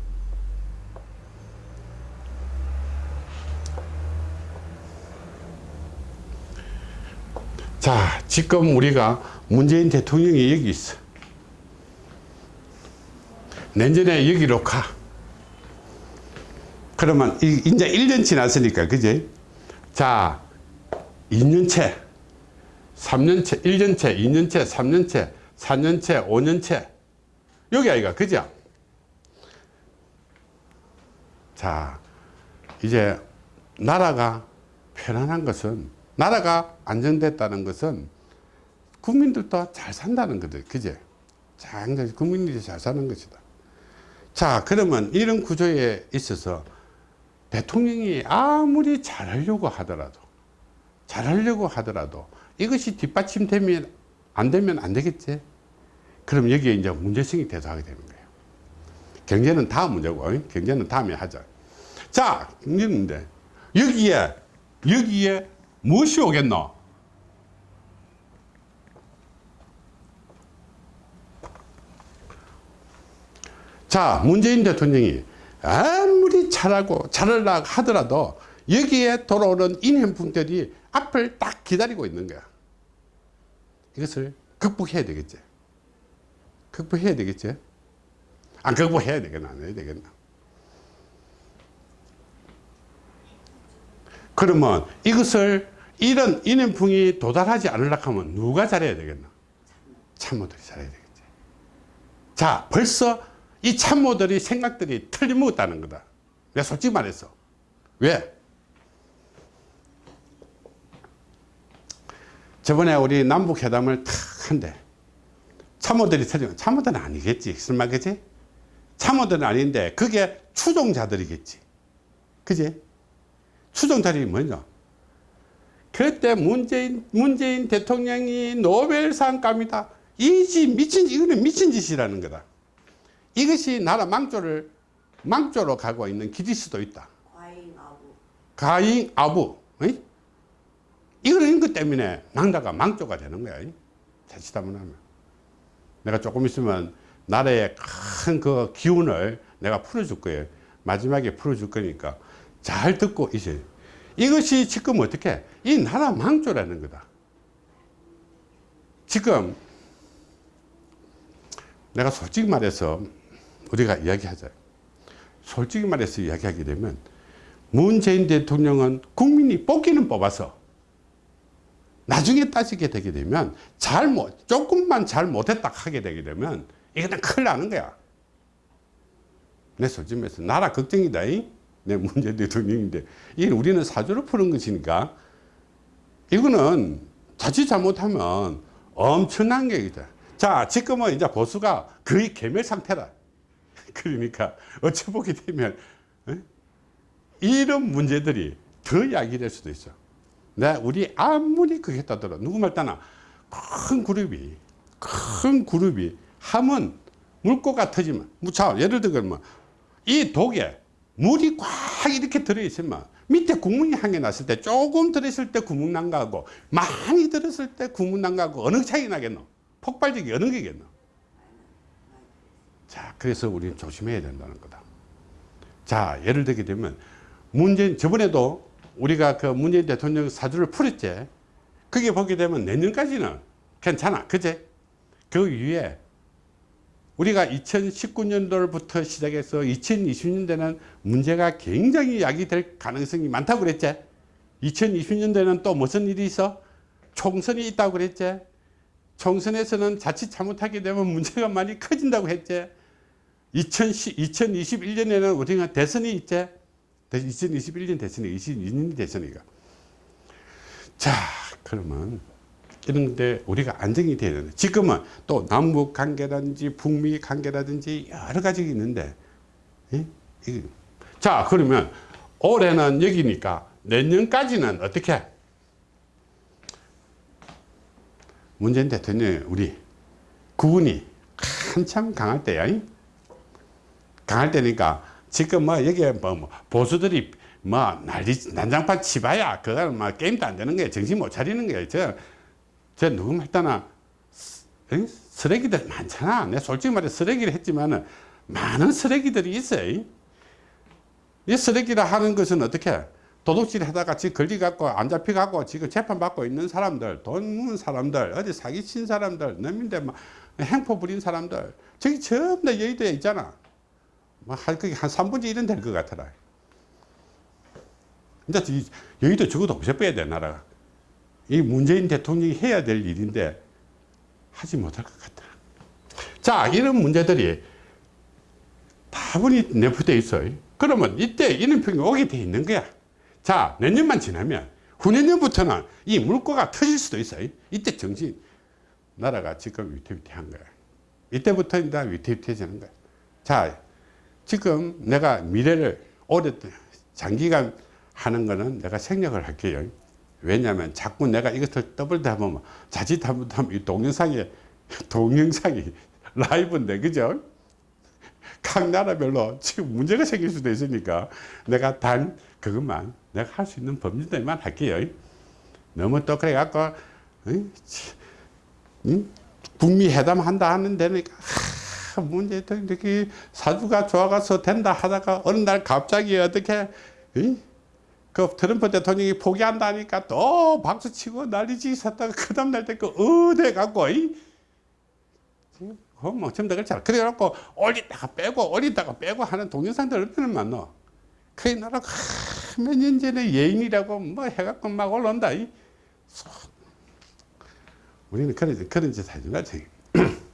Speaker 1: 자, 지금 우리가 문재인 대통령이 여기 있어. 내년에 여기로 가. 그러면 이- 이제 1년 지났으니까, 그지? 자, 2년째, 3년째, 1년째, 2년째, 3년째, 4년째, 5년째. 여기 아이가, 그죠? 자, 이제 나라가 편안한 것은, 나라가 안정됐다는 것은 국민들도 잘 산다는 거들, 그제? 장장 국민들이 잘 사는 것이다. 자, 그러면 이런 구조에 있어서 대통령이 아무리 잘하려고 하더라도, 잘하려고 하더라도 이것이 뒷받침되면 안 되면 안 되겠지? 그럼 여기에 이제 문제성이 대두하게 되는 거예요. 경제는 다음 문제고, 어? 경제는 다음에 하자. 자, 경제인데, 여기에, 여기에 무엇이 오겠노? 자, 문재인 대통령이 아무리 잘하고 잘하려고 하더라도 여기에 돌아오는 인행품들이 앞을 딱 기다리고 있는 거야. 이것을 극복해야 되겠지. 극복해야 되겠지. 안 극복해야 되겠나, 안 해야 되겠나. 그러면 이것을 이런 인행풍이 도달하지 않으려고 하면 누가 잘해야 되겠나? 참모들이 잘해야 되겠지. 자, 벌써 이 참모들이 생각들이 틀림없다는 거다. 내가 솔직히 말해서. 왜? 저번에 우리 남북회담을 탁 한대. 참모들이 틀리면 참모들은 아니겠지. 설마 그지? 참모들은 아닌데 그게 추종자들이겠지. 그지? 추종자들이 뭐냐? 그때 문재인, 문재인 대통령이 노벨상감이다. 이지 미친, 이거는 미친 짓이라는 거다. 이것이 나라 망조를, 망조로 가고 있는 길일 수도 있다.
Speaker 2: 과잉아부
Speaker 1: 가인 아부. 어이? 이런 것 때문에 나라가 망조가 되는 거야. 자칫하면 하면. 내가 조금 있으면 나라의 큰 그 기운을 내가 풀어줄 거예요. 마지막에 풀어줄 거니까 잘 듣고 있어요. 이것이 지금 어떻게? 이 나라 망조라는 거다. 지금 내가 솔직히 말해서 우리가 이야기하자. 솔직히 말해서 이야기하게 되면 문재인 대통령은 국민이 뽑기는 뽑아서 나중에 따지게 되게 되면 잘못 조금만 잘 못했다 하게 되게 되면 이거는 큰일 나는 거야. 내 솔직히 말해서 나라 걱정이다. 이? 내 문재인 대통령인데 이게 우리는 사주를 푸는 것이니까 이거는 자칫 잘못하면 엄청난 게 있다. 자, 지금은 이제 보수가 거의 개멸 상태다. 그러니까 어찌 보게 되면 어? 이런 문제들이 더 야기될 수도 있어. 내 우리 아무리 그게 했다더라 누구 말따나 큰 그룹이 큰 그룹이 하면 물고가 터지면 자 예를 들면 이 독에 물이 꽉 이렇게 들어있으면 밑에 구멍이 한 개 났을 때 조금 들었을 때 구멍 난 거하고 많이 들었을 때 구멍 난 거하고 어느 차이 나겠노 폭발적이 어느 게겠노 자 그래서 우리는 조심해야 된다는 거다. 자 예를 들게 되면 문재인 저번에도 우리가 그 문재인 대통령 사주를 풀었지. 그게 보게 되면 내년까지는 괜찮아. 그제? 그 위에 우리가 2019년도부터 시작해서 2020년대는 문제가 굉장히 야기될 가능성이 많다고 그랬지. 2020년대는 또 무슨 일이 있어? 총선이 있다고 그랬지. 총선에서는 자칫 잘못하게 되면 문제가 많이 커진다고 했지 2010, 2021년에는 우리가 대선이 있지 2021년 대선이 22년 대선이가 자 그러면 이런데 우리가 안정이 돼야 되는데 지금은 또 남북 관계라든지 북미 관계라든지 여러 가지 있는데 예? 이 자, 그러면 올해는 여기니까 내년까지는 어떻게? 문재인 대통령 우리 구분이 한참 강할 때야. 잉? 강할 때니까 지금 뭐 여기에 뭐, 뭐 보수들이 뭐 난리 난장판 치봐야 그거는 뭐 게임도 안 되는 거예요. 정신 못 차리는 거예요. 저, 저 누구 말따나 응? 쓰레기들 많잖아. 내 솔직히 말해 쓰레기를 했지만은 많은 쓰레기들이 있어요. 이 쓰레기라 하는 것은 어떻게 도둑질 하다가 지금 걸리갖고 안 잡혀갖고 지금 재판받고 있는 사람들 돈 묻은 사람들 어디 사기친 사람들 넘인데 막 행포 부린 사람들 저기 전부 다 여의도에 있잖아 뭐 한, 그게 한 3분의 1은 될 것 같더라. 근데 이 여의도 적어도 없애빼야 돼 나라가. 이 문재인 대통령이 해야 될 일인데 하지 못할 것 같다 자 이런 문제들이 다분히 내포되어 있어요. 그러면 이때 이른평이 오게 돼 있는 거야. 자 내년만 지나면 후내년부터는 이 물꼬가 터질 수도 있어요. 이때 정신 나라가 지금 위태위태한 거야. 이때부터 이제 위태위태해지는 거야. 자 지금 내가 미래를 오래 장기간 하는 거는 내가 생략을 할게요. 왜냐하면 자꾸 내가 이것을 떠벌다 보면 자칫 잘못하면 이 동영상이 동영상이 (laughs) 라이브인데 그죠? 각 나라별로 지금 문제가 생길 수도 있으니까 내가 단 그것만 내가 할 수 있는 범위들만 할게요. 너무 또 그래 갖고 북미 회담 한다 하는 데니까 하, 문제 이렇게 사주가 좋아가서 된다 하다가 어느 날 갑자기 어떻게 이? 그 트럼프 대통령이 포기한다니까 또 박수치고 난리지 섰다가 그 다음날 때그 어대 갖고 이? 뭐 전부 다 그렇잖아. 그래갖고 올리다가 빼고 올리다가 빼고 하는 동영상들 얼마나 많노. 그 나라가 몇 년 전에 예인이라고 뭐 해갖고 막 올라온다. 이. 우리는 그런, 그런 짓 하지 말자. (clears throat)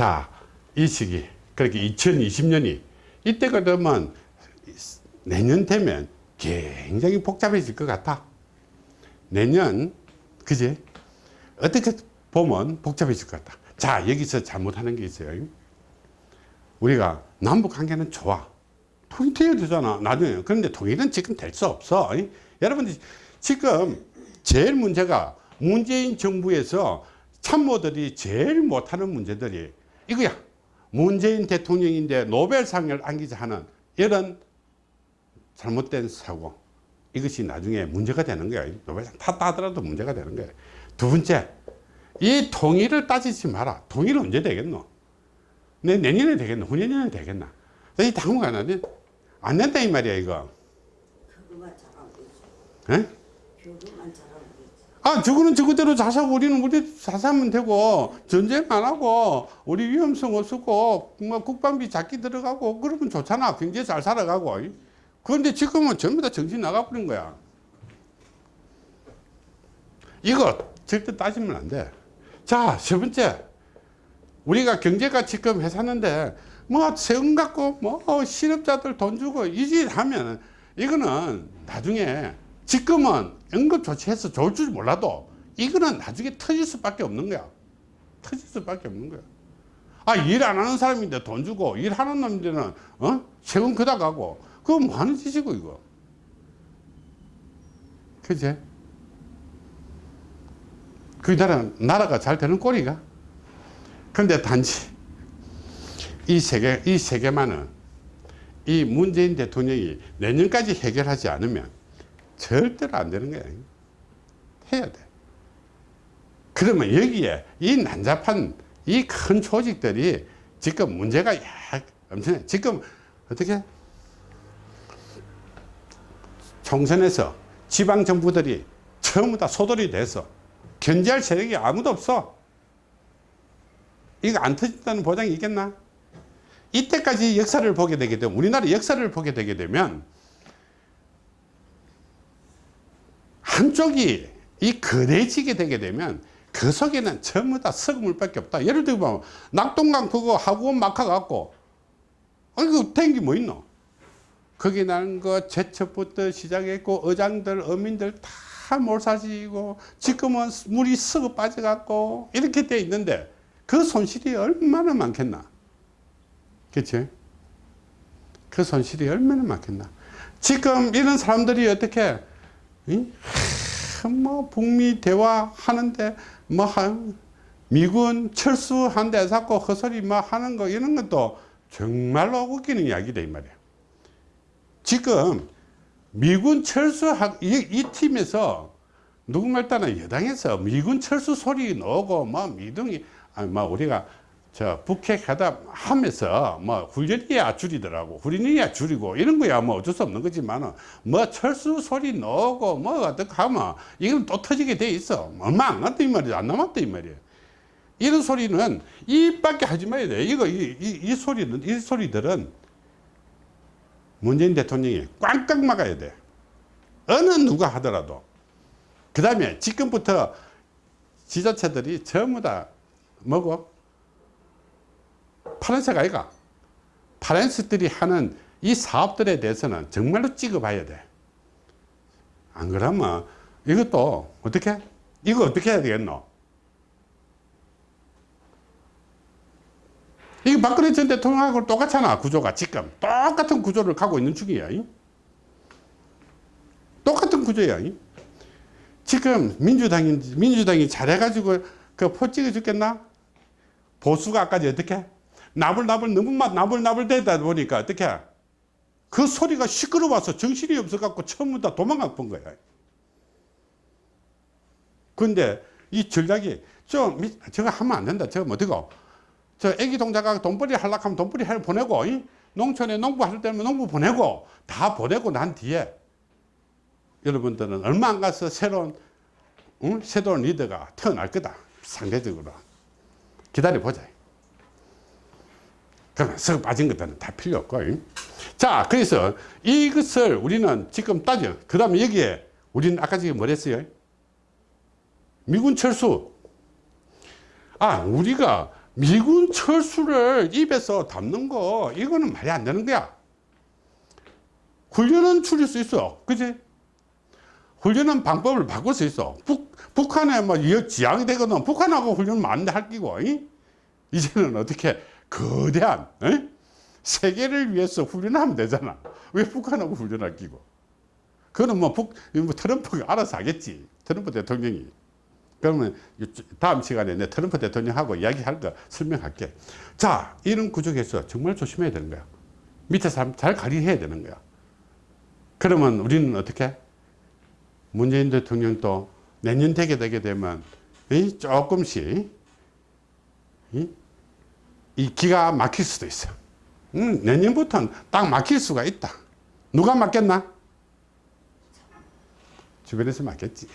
Speaker 1: 자, 이 시기, 그렇게 2020년이 이때가 되면 내년 되면 굉장히 복잡해질 것 같아. 내년, 그지? 어떻게 보면 복잡해질 것 같다. 자, 여기서 잘못하는 게 있어요. 우리가 남북 관계는 좋아. 통일해야 되잖아. 나중에. 그런데 통일은 지금 될 수 없어. 여러분들 지금 제일 문제가 문재인 정부에서 참모들이 제일 못하는 문제들이 이거야. 문재인 대통령인데 노벨상을 안기자 하는 이런 잘못된 사고. 이것이 나중에 문제가 되는 거야. 노벨상 탔다 하더라도 문제가 되는 거야. 두 번째, 이 통일을 따지지 마라. 통일은 언제 되겠노? 내 내년에 되겠노? 후년에 되겠나? 이 당분간은 안 된다 이 말이야 이거. 에? 아 저거는 저거대로 자사고 우리는 우리 자사하면 되고 전쟁 안 하고 우리 위험성 없었고 뭐 국방비 작게 들어가고 그러면 좋잖아. 경제 잘 살아가고. 그런데 지금은 전부 다 정신 나가버린 거야. 이거 절대 따지면 안돼자세 번째. 우리가 경제가 지금 회사는데 뭐 세금 갖고 뭐 실업자들 돈 주고 이 짓 하면 이거는 나중에 지금은 응급 조치해서 좋을 줄 몰라도 이거는 나중에 터질 수밖에 없는 거야. 터질 수밖에 없는 거야. 아 일 안 하는 사람인데 돈 주고 일하는 놈들은 어? 세금 그다 가고. 그거 뭐 하는 짓이고 이거. 그제 그 나라 나라가 잘 되는 꼴이가? 근데 단지 이 세계, 이 세계만은 이 문재인 대통령이 내년까지 해결하지 않으면 절대로 안 되는 거야. 해야 돼. 그러면 여기에 이 난잡한 이 큰 조직들이 지금 문제가 엄청나 지금 어떻게 총선에서 지방 정부들이 전부 다 소돌이 돼서 견제할 세력이 아무도 없어. 이거 안 터진다는 보장이 있겠나? 이때까지 역사를 보게 되게 되면 우리나라 역사를 보게 되게 되면 한쪽이 이 거대지게 되게 되면 그 속에는 전부 다 썩물밖에 없다. 예를 들면 낙동강 그거 하구원 막아 갖고 아니 그 된게 뭐 있노? 거기 나는 거 제첩부터 시작했고 의장들 어민들 다 몰사지고 지금은 물이 썩어 빠져 갖고 이렇게 돼 있는데 그 손실이 얼마나 많겠나? 그치? 그 손실이 얼마나 많겠나. 지금 이런 사람들이 어떻게, 뭐, 북미 대화하는데, 뭐, 한, 미군 철수한 데 자꾸 헛소리 뭐 하는 거, 이런 것도 정말로 웃기는 이야기다, 이 말이야. 지금 미군 철수, 이, 이 팀에서 누구말 따나 여당에서 미군 철수 소리 나오고, 뭐, 미등이, 아니, 뭐, 우리가 저 북핵 하다 하면서 뭐 훈련이야 줄이더라고 훈련이야 줄이고 이런 거야 뭐 어쩔 수 없는 거지만 은 뭐 철수 소리 나오고 뭐 어떻게 하면 이건 또 터지게 돼 있어. 얼마 안 갔다 이 말이야. 안 남았다 이 말이야 이런 소리는 입밖에 하지 말아야 돼. 이거 이, 이, 이 소리는 이 소리들은 문재인 대통령이 꽝꽝 막아야 돼. 어느 누가 하더라도. 그 다음에 지금부터 지자체들이 전부 다 뭐고 파란색 아이가 파란색들이 하는 이 사업들에 대해서는 정말로 찍어봐야 돼. 안 그러면 이것도 어떻게? 이거 어떻게 해야 되겠노? 이게 박근혜 전 대통령하고 똑같잖아 구조가 지금 똑같은 구조를 가고 있는 중이야 이? 똑같은 구조야 이? 지금 민주당이 민주당이 잘해가지고 그 포 찍어 죽겠나 보수가 아까지 어떻게 나불나불 너무 막 나불나불 되다 보니까 어떻게 그 소리가 시끄러워서 정신이 없어갖고 처음부터 도망가 본 거야. 근데 이 전략이 좀 저거 하면 안 된다. 저거 어디고 저 애기 동자가 돈벌이 하려고 하면 돈벌이 해 보내고 이? 농촌에 농부 할 때면 농부 보내고 다 보내고 난 뒤에 여러분들은 얼마 안 가서 새로운 응? 새로운 리더가 태어날 거다. 상대적으로 기다려 보자. 그러면 썩 빠진 것들은 다 필요 없고. 자, 그래서 이것을 우리는 지금 따져. 그 다음에 여기에 우리는 아까 지금 뭐 했어요? 미군 철수. 아, 우리가 미군 철수를 입에서 담는 거, 이거는 말이 안 되는 거야. 훈련은 줄일 수 있어. 그지? 훈련은 방법을 바꿀 수 있어. 북, 북한에 뭐 지향이 되거든. 북한하고 훈련은 안할 끼고. 이? 이제는 어떻게 거대한 에? 세계를 위해서 훈련하면 되잖아. 왜 북한하고 훈련할 끼고? 그거는 뭐, 북, 뭐 트럼프가 알아서 하겠지. 트럼프 대통령이. 그러면 다음 시간에 내 트럼프 대통령하고 이야기할 거 설명할게. 자, 이런 구조에서 정말 조심해야 되는 거야. 밑에 사람 잘 관리해야 되는 거야. 그러면 우리는 어떻게? 문재인 대통령도 내년 되게 되게 되면 조금씩 이 기가 막힐 수도 있어. 음, 내년부터는 딱 막힐 수가 있다. 누가 맞겠나? 주변에서 맞겠지.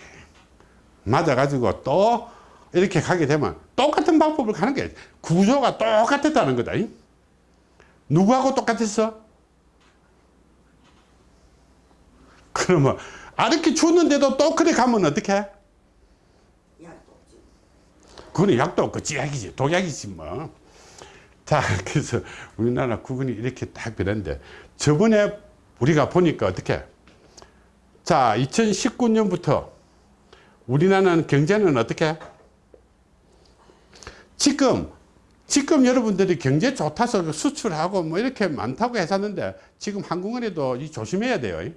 Speaker 1: 맞아가지고 또 이렇게 가게 되면 똑같은 방법을 가는 게 구조가 똑같았다는 거다. 누구하고 똑같았어? 그러면 아르키 줬는데도 또 그래 가면 어떻게 해?
Speaker 2: 약도 없지.
Speaker 1: 그거는 약도 없고 찌약이지 독약이지 뭐. 자, (laughs) 그래서 우리나라 국군이 이렇게 딱 변했는데, 저번에 우리가 보니까 어떻게, 자, 2019년부터 우리나라는 경제는 어떻게, 지금, 지금 여러분들이 경제 좋다서 수출하고 뭐 이렇게 많다고 했었는데, 지금 한국은행도 조심해야 돼요.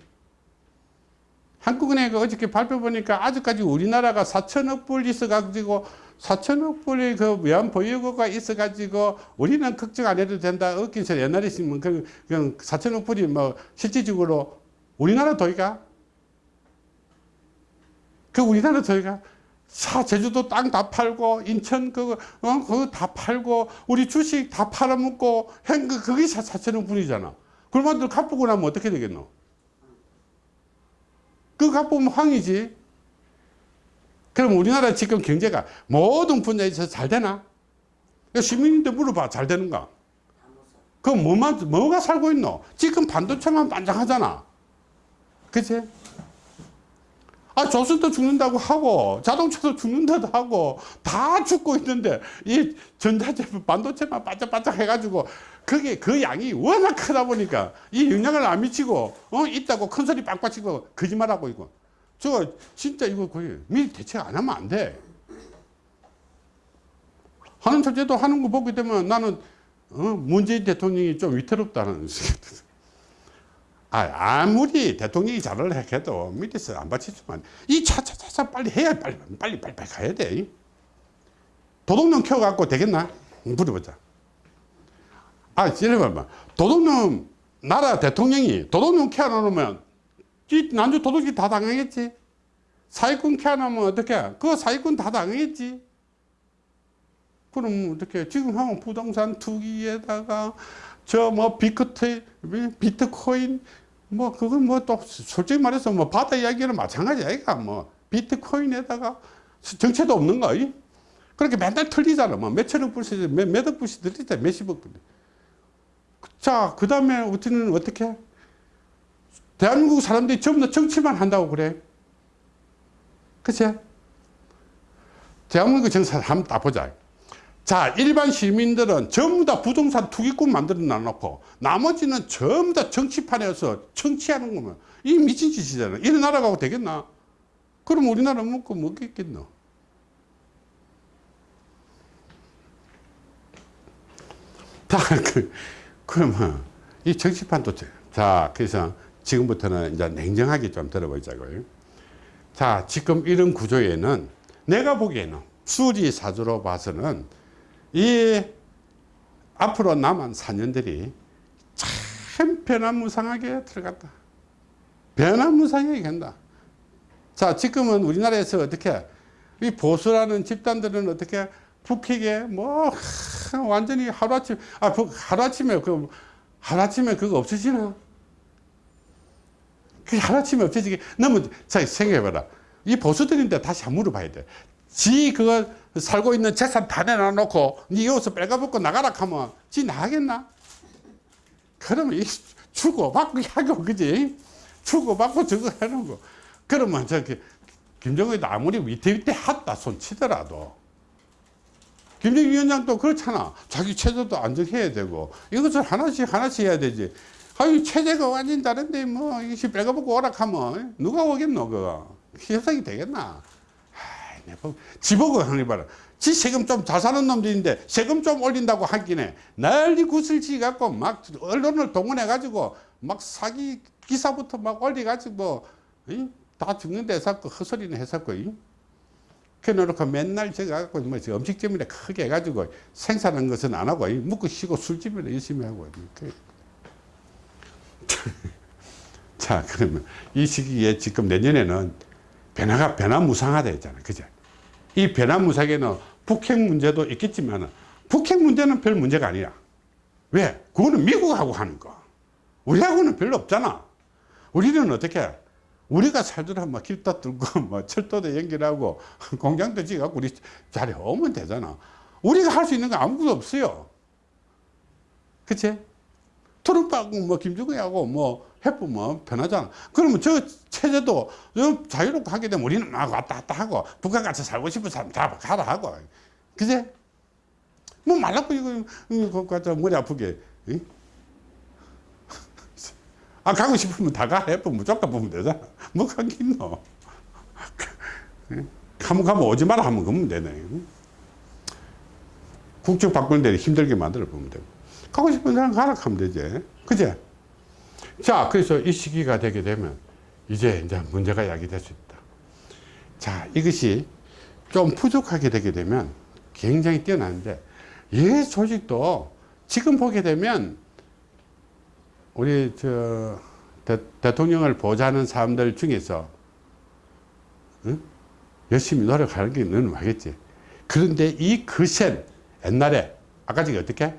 Speaker 1: 한국은행 어저께 발표 보니까 아직까지 우리나라가 4천억 불 있어 가지고 4천억 불의 그 외환 보유고가 있어가지고 우리는 걱정 안 해도 된다. 얻긴 서 옛날에 있으면 그냥, 그냥 4천억 불이 뭐 실질적으로 우리나라 도이가 그 우리나라 도이가 사 제주도 땅 다 팔고 인천 그거 어 그거 다 팔고 우리 주식 다 팔아먹고 행그 그게 4천억 불이잖아. 그러면 너 갚고 나면 어떻게 되겠노? 그 갚으면 황이지. 그럼 우리나라 지금 경제가 모든 분야에 서 잘 되나? 시민인데 물어봐. 잘 되는가? 그 뭐만, 뭐가 살고 있노? 지금 반도체만 반장하잖아. 그치? 아, 조선도 죽는다고 하고, 자동차도 죽는다고 하고, 다 죽고 있는데, 이 전자제품, 반도체만 반짝반짝 해가지고, 그게 그 양이 워낙 크다 보니까, 이 영향을 안 미치고, 어, 있다고 큰 소리 빵빵 치고, 거짓말하고 있고. 저, 진짜 이거 거의 미리 대책 안 하면 안 돼. 하는 첫째도 하는 거 보게 되면 나는, 어, 문재인 대통령이 좀 위태롭다는 아, 아무리 대통령이 잘을 해도 밑에서 안 받쳐주면 이 차차차차 빨리 해야 빨리 빨리 빨리 빨리 가야 돼. 도둑놈 키워갖고 되겠나? 물어보자. 아, 예를 들면 도둑놈 나라 대통령이 도둑놈 키워놓으면 이 난주 도둑이 다 당하겠지. 사기꾼 키워놓으면 어떻게? 그 사기꾼 다 당하겠지. 그럼 어떻게? 지금 하면 부동산 투기에다가 저 뭐 비트코인, 비트코인 뭐 그건 뭐 또 솔직히 말해서 뭐 바다 이야기는 마찬가지 아이가 뭐 비트코인에다가 정체도 없는 거 이? 그렇게 맨날 틀리잖아 뭐 몇천억 불씩 몇, 몇억 불씩 들리자 몇십억 불 자 그 다음에 어떻게는 어떻게 대한민국 사람들이 전부 다 정치만 한다고 그래. 그치? 대한민국 정사 한번 딱 보자. 자 일반 시민들은 전부 다 부동산 투기꾼 만들어 놔놓고 나머지는 전부 다 정치판에서 정치하는 거면 이 미친 짓이잖아. 이런 나라 가고 되겠나? 그럼 우리나라 먹고 먹겠겠노? 자 그, 그러면 이 정치판도 자 그래서 지금부터는 이제 냉정하게 좀 들어보자고요 자 지금 이런 구조에는 내가 보기에는 수리 사주로 봐서는 이 앞으로 남은 4년들이 참 변화무쌍하게 들어갔다. 변화무쌍하게 간다. 자, 지금은 우리나라에서 어떻게 이 보수라는 집단들은 어떻게 북핵에 뭐 하, 완전히 하루아침 아 부- 하루아침에 그 하루아침에 그거 없어지나? 그 하루아침에 없어지게 너무 자 생각해봐라. 이 보수들인데 다시 한번 물어봐야 돼. 지 그거 살고 있는 재산 다 내놔놓고 니 여기서 빼가벗고 나가라 하면 지 나가겠나? 그러면 이 주고받고 하고 그지? 주고받고 저거 하는 거. 그러면 저기 김정은도 아무리 위태위태 하다 손 치더라도 김정일 위원장도 그렇잖아. 자기 체제도 안정해야 되고 이것을 하나씩 하나씩 해야 되지. 아유 체제가 완전 다른데 뭐 이것이 빼가벗고 오락하면 누가 오겠노 그거. 협상이 되겠나? 아이, 지보고 하니 봐라. 지 세금 좀 잘 사는 놈들인데 세금 좀 올린다고 하기네 난리 구슬치 갖고 막 언론을 동원해 가지고 막 사기 기사부터 막 올려 가지고 다 죽는 데 했었고 헛소리는 했었고 이. 그래놓고 맨날 제가 갖고 뭐저 음식점이나 크게 해가지고 생산한 것은 안 하고 이 묵고 쉬고 술집이나 열심히 하고 그- (laughs) 자 그러면 이 시기에 지금 내년에는 변화가 변화무쌍하다 했잖아요. 그죠? 이 변화무쌍에는 북핵 문제도 있겠지만 북핵 문제는 별 문제가 아니야. 왜? 그거는 미국하고 하는 거. 우리하고는 별로 없잖아. 우리는 어떻게 우리가 살더라 뭐 길도 뚫고 (laughs) 뭐 철도도 연결하고 (laughs) 공장도 지어갖고 우리 자리 오면 되잖아. 우리가 할 수 있는 거 아무것도 없어요. 그치 트럼프하고 뭐 김정은하고 뭐 해보면 편하잖아. 그러면 저 체제도 좀 자유롭게 하게 되면 우리는 막 왔다 갔다 하고 북한 같이 살고 싶은 사람 다 가라 하고. 그제? 뭐 말라고 이거, 이거 갖다 머리 아프게. 응? (laughs) 아, 가고 싶으면 다 가. 해보면 무조건 보면 되잖아. 뭐 가긴 너. (laughs) 가면 가면 오지 마라 하면 그러면 되네. 응? 국적 바꾸는 데 힘들게 만들어 보면 되고. 가고 싶은 사람 가라 하면 되지. 그제? 자, 그래서 이 시기가 되게 되면 이제 이제 문제가 야기될 수 있다. 자, 이것이 좀 부족하게 되게 되면 굉장히 뛰어나는데 이 조직도 지금 보게 되면 우리 저 대, 통령을 보좌하는 사람들 중에서 응? 열심히 노력하는 게 너는 알겠지. 그런데 이 거센 옛날에 아까 저기 어떻게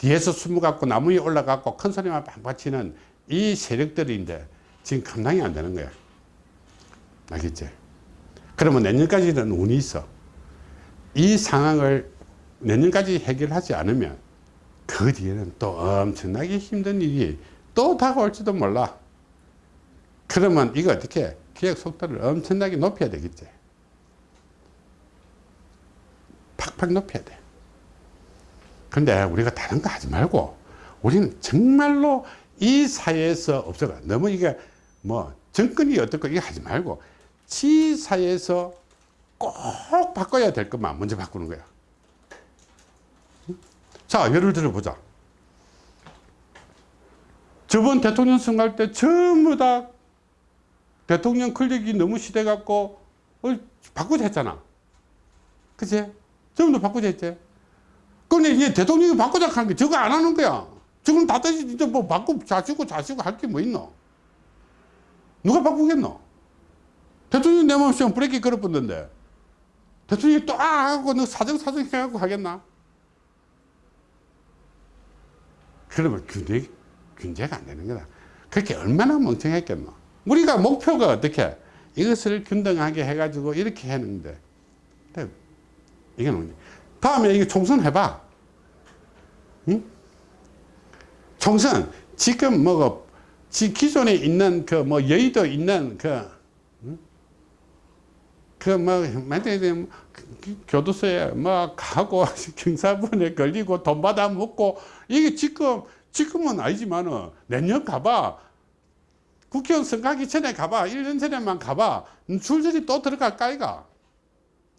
Speaker 1: 뒤에서 숨어갖고 나무 위에 올라갖고 큰 소리만 빵빵 치는 이 세력들인데 지금 감당이 안 되는 거야. 알겠지? 그러면 내년까지는 운이 있어. 이 상황을 내년까지 해결하지 않으면 그 뒤에는 또 엄청나게 힘든 일이 또 다가올지도 몰라. 그러면 이거 어떻게 기획 속도를 엄청나게 높여야 되겠지. 팍팍 높여야 돼. 근데 우리가 다른 거 하지 말고 우리는 정말로 이 사회에서 없어가 너무 이게 뭐 정권이 어떻고 이거 하지 말고 지 사회에서 꼭 바꿔야 될 것만 먼저 바꾸는 거야. 자, 예를 들어 보자. 저번 대통령 선거할 때 전부 다 대통령 권력이 너무 시대갖고 어, 바꾸자 했잖아. 그치? 전부 다 바꾸자 했지. 근데 이제 대통령이 바꾸자 하는 게 저거 안 하는 거야. 지금 다 다시 이제 뭐 바꾸, 자시고 자시고 할 게 뭐 있노? 누가 바꾸겠노? 대통령이 내 마음속에 브레이크 걸어붙는데 대통령이 또 아! 하고 너 사정사정 해갖고 하겠나? 그러면 균제, 균제가 안 되는 거다. 그렇게 얼마나 멍청했겠노? 우리가 목표가 어떻게? 이것을 균등하게 해가지고 이렇게 했는데. 이게 뭐냐. 다음에 이거 총선 해봐. 응? 총선, 지금 뭐, 지 기존에 있는 그 뭐 여의도 있는 그, 그 뭐, 만약에 교도소에 뭐 가고 (laughs) 경사분에 걸리고 돈 받아 먹고 이게 지금, 지금은 아니지만은 내년 가봐. 국회의원 선거하기 전에 가봐. 1년 전에만 가봐. 줄줄이 또 들어갈 까 이가.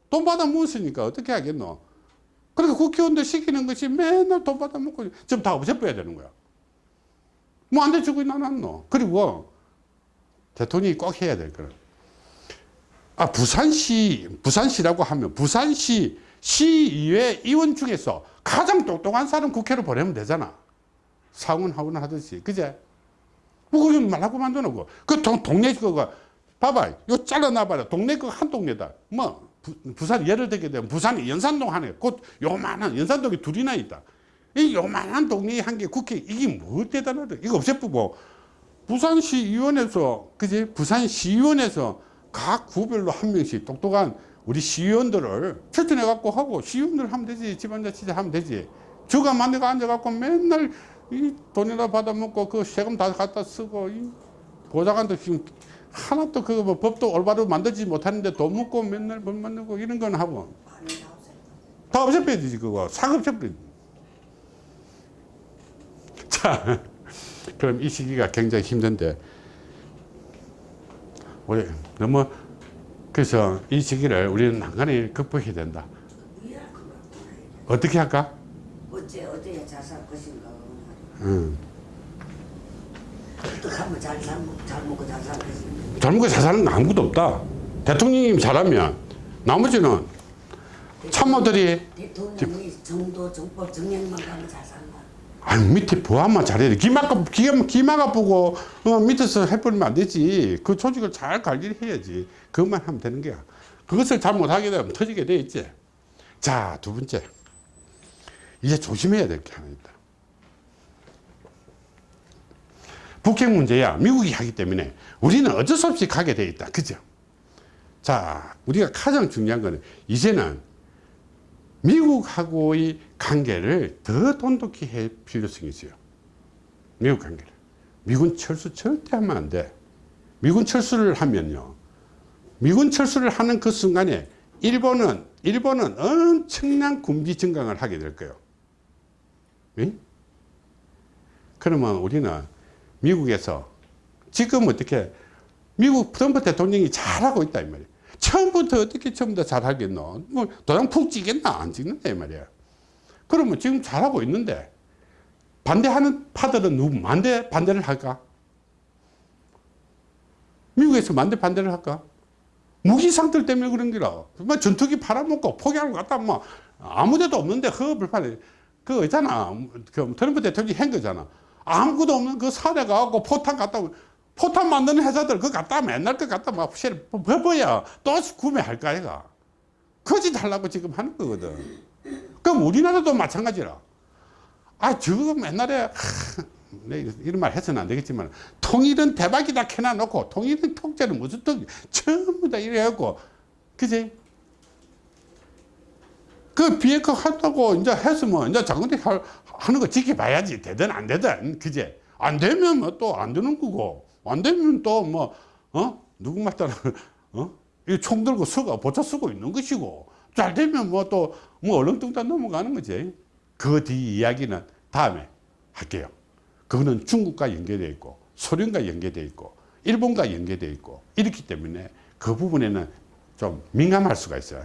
Speaker 1: 돈 받아 먹었으니까 어떻게 하겠노? 그러니까 국회의원들 시키는 것이 맨날 돈 받아 먹고 지금 다 없애버려야 되는 거야. 뭐 안 돼주고 나놨노. 그리고 대통령이 꼭 해야 될 거는 아 부산시 부산시라고 하면 부산시 시의회 의원 중에서 가장 똑똑한 사람 국회로 보내면 되잖아. 상원 하원 하듯이 그제? 뭐 그건 말하고 만드는 그 동, 동네 그거 봐봐 요 잘라놔봐라 동네 그한 동네다 뭐 부, 산 예를 들게 되면 부산이 연산동 하네. 곧 요만한 연산동이 둘이나 있다. 이 요만한 동네 한개 국회 이게 뭐 대단하다. 이거 없애쁘고. 부산시의원에서 그지? 부산시의원에서 각 구별로 한 명씩 똑똑한 우리 시의원들을 추천해 갖고 하고 시의원들 하면 되지 지방자치제 하면 되지. 저가 만 내가 앉아 갖고 맨날 이 돈이나 받아먹고 그 세금 다 갖다 쓰고 이 보좌관도 지금 하나도 그거 뭐 법도 올바로 만들지 못하는데 돈 먹고 맨날 법 만들고 이런 건 하고. 다 없애버려야 되지 그거 싹 없애버려 (laughs) 자 그럼 이 시기가 굉장히 힘든데 우리 너무 그래서 이 시기를 우리는 난간히 극복해야 된다. 어떻게 할까?
Speaker 2: 어째 어디에 잘살 것인가
Speaker 1: 음.
Speaker 2: 어떻게 하면 잘, 살, 잘 먹고 잘 살 것인가
Speaker 1: 젊은 거잘 사는 거 아무것도 없다 대통령님 잘하면 나머지는 참모들이
Speaker 2: 대통령이 정도 정법 정량만 가면 잘 산다.
Speaker 1: 아니 밑에 보안만 잘해야 돼. 기마가 기가 기마가 보고 어, 밑에서 해버리면 안 되지. 그 조직을 잘 관리를 해야지. 그것만 하면 되는 거야. 그것을 잘못하게 되면 터지게 돼 있지. 자, 두 번째. 이제 조심해야 될 게 하나 있다. 북핵 문제야. 미국이 하기 때문에 우리는 어쩔 수 없이 가게 돼 있다. 그죠? 자, 우리가 가장 중요한 거는 이제는 미국하고의 관계를 더 돈독히 할 필요성이 있어요. 미국 관계를. 미군 철수 절대 하면 안 돼. 미군 철수를 하면요. 미군 철수를 하는 그 순간에 일본은, 일본은 엄청난 군비 증강을 하게 될 거예요. 응? 그러면 우리는 미국에서 지금 어떻게 미국 트럼프 대통령이 잘하고 있다 이 말이에요. 처음부터 어떻게 처음부터 잘하겠노? 뭐 도장 푹 찌겠나? 안 찍는다 이 말이야. 그러면 지금 잘하고 있는데 반대하는 파들은 누구 반대 반대를 할까? 미국에서 반대 반대를 할까? 무기 상들 때문에 그런 거라. 뭐 전투기 팔아먹고 포기하고 갔다 뭐 아무데도 없는데 허업을 팔아. 그 있잖아. 그 트럼프 대통령이 한 거잖아. 아무것도 없는 그 사대 가고 포탄 갖다 포탄 만드는 회사들 그거 갖다 맨날 그 갖다 막 버버야? 또 구매할까 아이가? 거짓 하려고 지금 하는 거거든. 그럼 우리나라도 마찬가지라. 아 저거 맨날에 하, 내 이런 말 해서는 안 되겠지만 통일은 대박이다 캐놔놓고 통일은 통째는 무슨 통 전부 다 이래갖고 그지 그 비핵화 한다고 이제 했으면 이제 장군이 하는 거 지켜봐야지. 되든 안 되든. 그제 안 되면 뭐 또 안 되는 거고. 안 되면 또 뭐 어? 누구 말 따라 (laughs) 어이 총 들고 쓰고 보차 쓰고 있는 것이고. 잘 되면 뭐또뭐 얼렁뚱땅 넘어가는 거지. 그 뒤 이야기는 다음에 할게요. 그거는 중국과 연계되어 있고 소련과 연계되어 있고 일본과 연계되어 있고 이렇기 때문에 그 부분에는 좀 민감할 수가 있어요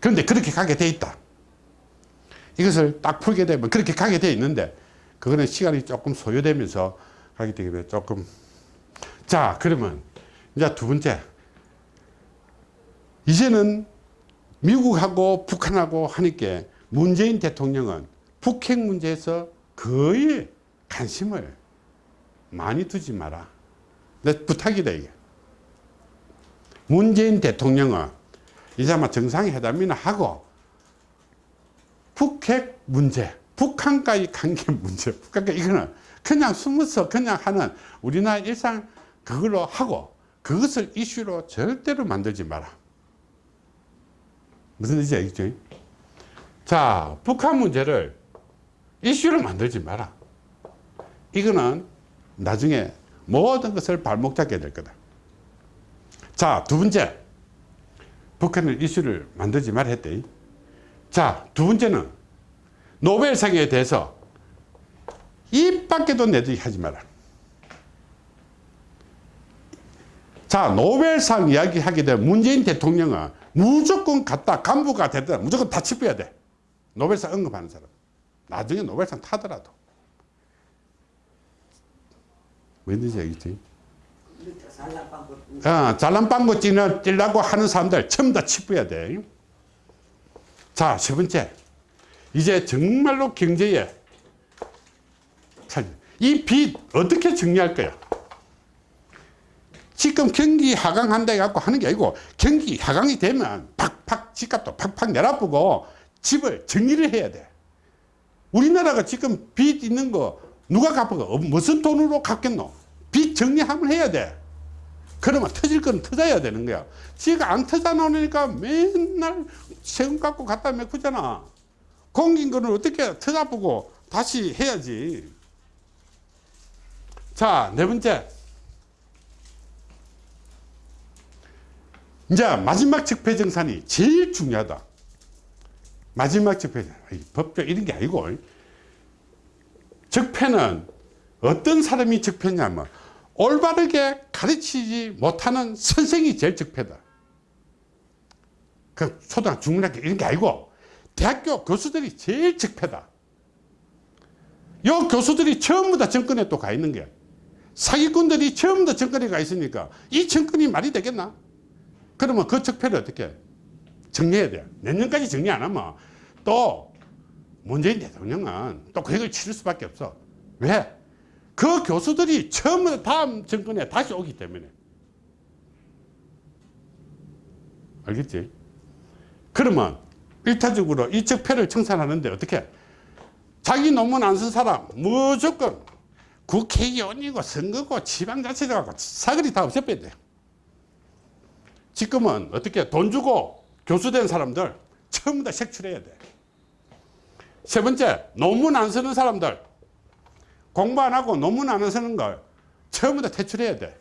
Speaker 1: 그런데 그렇게 가게 돼 있다 이것을 딱 풀게 되면 그렇게 가게 돼 있는데 그거는 시간이 조금 소요되면서 하기 때문에 조금 자 그러면 이제 두 번째 이제는 미국하고 북한하고 하니까 문재인 대통령은 북핵 문제에서 거의 관심을 많이 두지 마라. 내 부탁이다 이게. 문재인 대통령은 이제 아마 정상회담이나 하고 북핵 문제, 북한과의 관계 (laughs) 문제, 북한과 이거는 그냥 숨어서 그냥 하는 우리나라 일상 그걸로 하고 그것을 이슈로 절대로 만들지 마라. 무슨 뜻인지 알겠죠? 자, 북한 문제를 이슈로 만들지 마라. 이거는 나중에 모든 것을 발목 잡게 될 거다. 자, 두 번째. 북한을 이슈를 만들지 말라 했대. 자, 두 번째는 노벨상에 대해서 입 밖에도 내들이 하지 마라. 자, 노벨상 이야기 하게 되면 문재인 대통령은 무조건 갔다 간부가 되든 무조건 다 짚어야 돼. 노벨상 언급하는 사람. 나중에 노벨상 타더라도. 왠지 알겠지? 잘난 찌는 찔라고 하는 사람들 전부 다 짚어야 돼. 자, 세 번째. 이제 정말로 경제에 이 빚 어떻게 정리할 거야? 지금 경기 하강한다 해갖고 하는 게 아니고 경기 하강이 되면 팍팍 집값도 팍팍 내려보고 집을 정리를 해야 돼. 우리나라가 지금 빚 있는 거 누가 갚아가? 어, 무슨 돈으로 갚겠노? 빚 정리하면 해야 돼. 그러면 터질 건 터져야 되는 거야. 지가 안 터져 놓으니까 맨날 세금 갖고 갖다 메꾸잖아. 공긴 거는 어떻게 터져보고 다시 해야지. 자, 네 번째. 이제 마지막 적폐정산이 제일 중요하다. 마지막 적폐, 법적 이런 게 아니고, 적폐는 어떤 사람이 적폐냐면, 올바르게 가르치지 못하는 선생이 제일 적폐다. 그 초등학교, 중학교 이런 게 아니고, 대학교 교수들이 제일 적폐다. 요 교수들이 전부 다 정권에 또 가 있는 게 사기꾼들이 전부 다 정권에 가 있으니까 이 정권이 말이 되겠나? 그러면 그 적폐를 어떻게 정리해야 돼? 내년까지 정리 안 하면 또 문재인 대통령은 또 계획을 치를 수밖에 없어. 왜? 그 교수들이 처음 다음 정권에 다시 오기 때문에. 알겠지? 그러면 일차적으로 이 적폐를 청산하는데 어떻게? 자기 논문 안 쓴 사람 무조건 국회의원이고 선거고 지방자치라고 사거리 다 없애빼야 돼요. 지금은 어떻게 돈 주고 교수된 사람들 다 색출해야 돼. 세 번째, 논문 안 쓰는 사람들 공부 안 하고 논문 안 쓰는 걸다 퇴출해야 돼.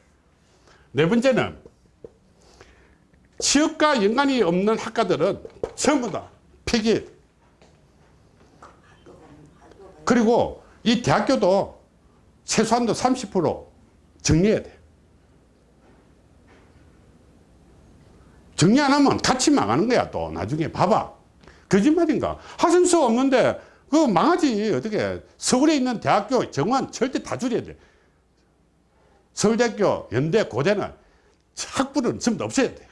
Speaker 1: 네 번째는 취업과 연관이 없는 학과들은 전부 다 폐기. 그리고 이 대학교도 최소한도 30% 정리해야 돼. 정리 안 하면 같이 망하는 거야, 또. 나중에 봐봐. 거짓말인가? 학생 수 없는데, 그거 망하지. 어떻게. 서울에 있는 대학교 정원 절대 다 줄여야 돼. 서울대학교, 연대, 고대는 학부는 전부 다 없애야 돼.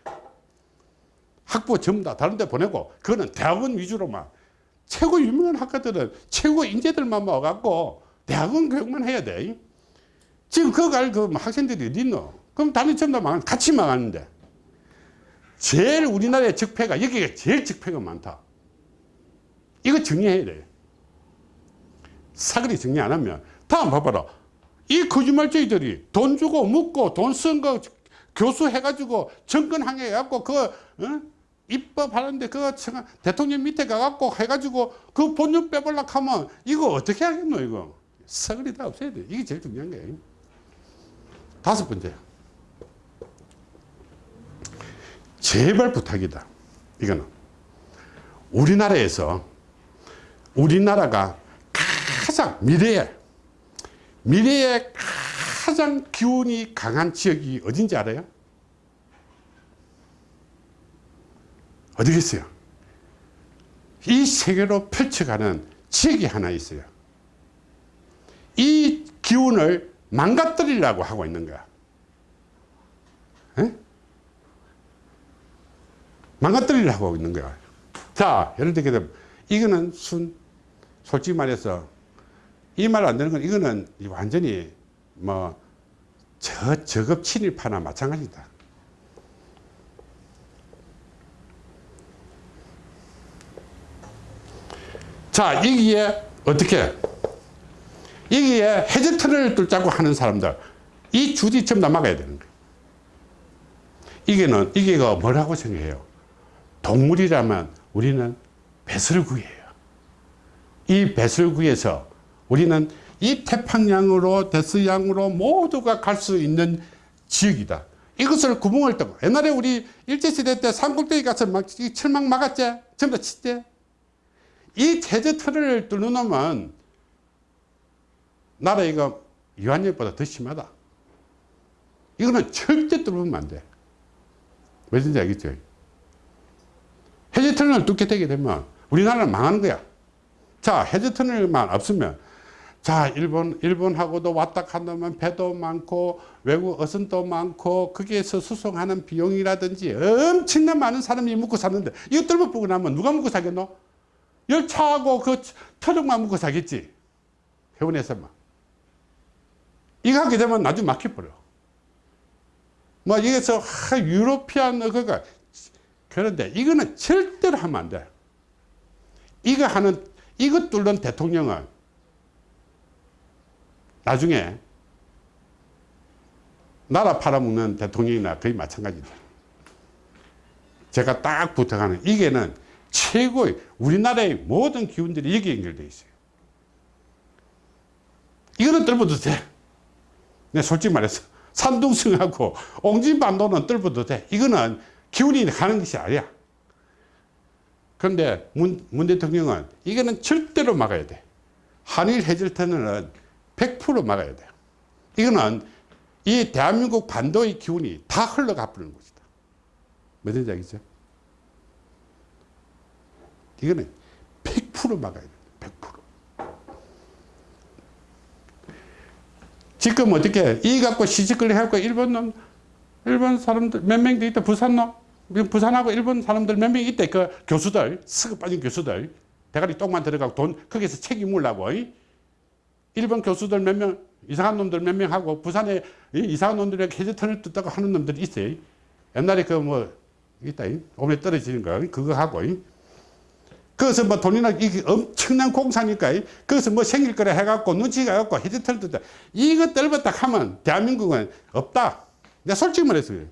Speaker 1: 학부 전부 다 다른 데 보내고, 그거는 대학원 위주로만. 최고 유명한 학과들은 최고 인재들만 모아갖고, 대학원 교육만 해야 돼. 지금 그거 갈그 학생들이 어디 있노? 그럼 다른 전부 다 망, 같이 망하는데. 제일 우리나라의 적폐가 여기가 제일 적폐가 많다. 이거 정리해야 돼. 사거리 정리 안 하면 다음 봐봐라. 이 거짓말쟁이들이 돈 주고 묻고 돈 쓴 거 교수 해가지고 정권 항해 해갖고 그 어? 입법 하는데 그 대통령 밑에 가갖고 해가지고 그 본전 빼볼라 하면 이거 어떻게 하겠노 이거 사거리 다 없애야 돼. 이게 제일 중요한 거예요. 다섯 번째. 제발 부탁이다. 이거는. 우리나라에서 우리나라가 가장 미래에 미래에 가장 기운이 강한 지역이 어딘지 알아요? 어디겠어요? 이 세계로 펼쳐가는 지역이 하나 있어요. 이 기운을 망가뜨리려고 하고 있는 거야. 에? 망가뜨리려고 하고 있는 거야. 자, 예를 들게 되면, 이거는 순, 솔직히 말해서, 이 말 안 되는 건, 이거는 완전히 뭐, 저, 저급 친일파나 마찬가지다. 자, 여기에 어떻게? 여기에 해저트를 뚫자고 하는 사람들, 이 전부 다 막아야 되는 거예요. 이게는, 이게가 뭐라고 생각해요? 동물이라면 우리는 배설구예요. 이 배설구에서 우리는 이 태평양으로 대서양으로 모두가 갈 수 있는 지역이다. 이것을 구멍을 뚫고 옛날에 우리 일제시대 때 산꼭대기 가서 막이 철망 막았지? 전부 다 쳤지? 이 제재 틀을 뚫어놓으면 나라 이거 유한열보다 더 심하다. 이거는 절대 뚫으면 안 돼. 왜든지 알겠죠? 해제 터널을 뚫게 되게 되면 우리나라는 망하는 거야. 자, 해제 터널만 없으면 자, 일본, 일본하고도 왔다 갔다면 배도 많고 외국 어선도 많고 거기에서 수송하는 비용이라든지 엄청난 많은 사람이 묵고 사는데 뚫어 보고 나면 누가 묵고 사겠노? 열차하고 그 터널만 묵고 사겠지. 해운에서만. 이거 하게 되면 나중에 막혀버려. 뭐, 여기서, 하, 유로피안, 그가, 그런데 이거는 절대로 하면 안 돼. 이거 하는, 이거 뚫는 대통령은 나중에 나라 팔아먹는 대통령이나 거의 마찬가지다. 제가 딱 부탁하는, 이게는 최고의, 우리나라의 모든 기운들이 여기 연결되어 있어요. 이거는 뚫어도 돼. 내 솔직히 말해서 산둥성하고 옹진반도는 뚫어도 돼. 이거는 기운이 가는 것이 아니야. 그런데 문, 문 대통령은 이거는 절대로 막아야 돼. 한일 해질 터널은 100% 막아야 돼. 이거는 이 대한민국 반도의 기운이 다 흘러가 버리는 것이다. 무슨 얘기죠? 이거는 100% 막아야 돼. 100%. 지금 어떻게 이 갖고 시집거리 해갖고 일본 놈 일본 사람들 몇 명 있다 부산 놈 부산하고 일본 사람들 몇 명 있대 그 교수들 스그 빠진 교수들 대가리 똥만 들어가고 돈 거기서 책임 물라고 이? 일본 교수들 몇 명 이상한 놈들 몇 명 하고 부산에 이 이상한 놈들이 해저턴을 뜯다고 하는 놈들이 있어요 옛날에 그 뭐 있다. 오면 떨어지는 거 그거 하고. 이? 거기서 뭐 돈이나 이게 엄청난 공사니까? 거기서 뭐 생길 거라 해갖고 눈치가 갖고 헤드털 뜯다. 이거 떨었다 하면 대한민국은 없다. 내가 솔직히 말했어요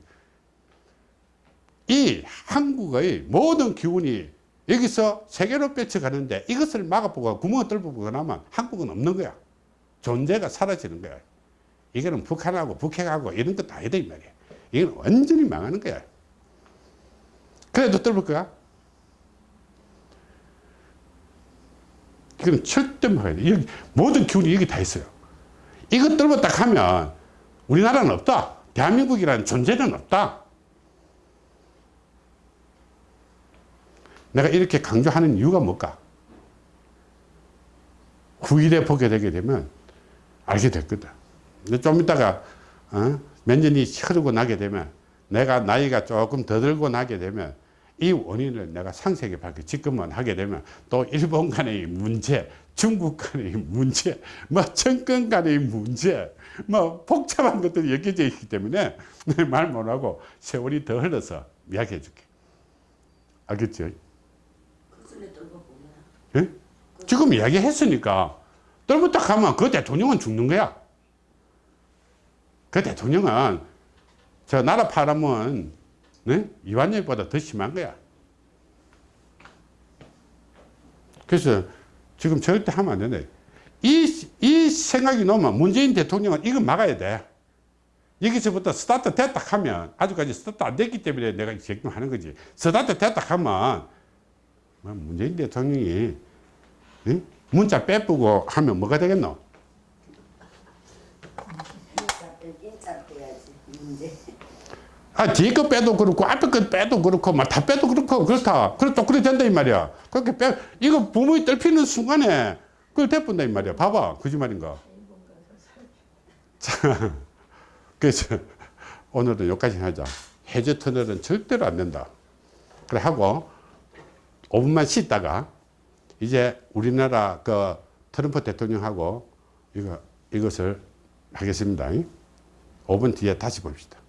Speaker 1: 이 한국의 모든 기운이 여기서 세계로 뻗쳐가는데 이것을 막아보고 구멍을 뚫어보고 나면 한국은 없는 거야 존재가 사라지는 거야 이거는 북한하고 북핵하고 이런 것도 아니다 이 말이야 이건 완전히 망하는 거야 그래도 거야 이건 절대 막아야 돼. 여기 모든 기운이 여기 다 있어요. 이것 딱 하면 우리나라는 없다. 대한민국이라는 존재는 없다. 내가 이렇게 강조하는 이유가 뭘까? 후일에 보게 되게 되면 알게 됐거든. 근데 좀 이따가 어? 몇 년이 흐르고 나게 되면 내가 나이가 조금 더 들고 나게 되면 이 원인을 내가 상세하게 밝혀 지금은 하게 되면 또 일본 간의 문제, 중국 간의 문제, 뭐 정권 간의 문제, 뭐 복잡한 것들이 엮여져 있기 때문에 말 못하고 세월이 더 흘러서 이야기해 줄게. 알겠죠?
Speaker 2: 보면
Speaker 1: 예? 지금 이야기했으니까 딱 하면 그 대통령은 죽는 거야. 그 대통령은 저 나라 파람은 네? 이완열보다 더 심한 거야. 그래서 지금 절대 하면 안 된다. 이, 이 생각이 나면 문재인 대통령은 이거 막아야 돼. 여기서부터 스타트 됐다 하면, 아직까지 스타트 안 됐기 때문에 내가 걱정하는 거지. 스타트 됐다 하면, 뭐 문재인 대통령이 응? 문자 빼쁘고 하면 뭐가 되겠노? 아, 뒤에 거 빼도 그렇고, 앞에 거 빼도 그렇고, 막 다 빼도 그렇고, 그렇다. 그래, 또 그래 된다, 이 말이야. 그렇게 빼, 이거 부모이 떨피는 순간에, 그걸 대뿐다, 이 말이야. 봐봐. 거짓말인가. 자, (laughs) 그래서 오늘은 여기까지 하자. 해저 터널은 절대로 안 된다. 그래 하고 5분만 쉬다가 이제 우리나라 그 트럼프 대통령하고 이거 이것을 하겠습니다. 5분 뒤에 다시 봅시다.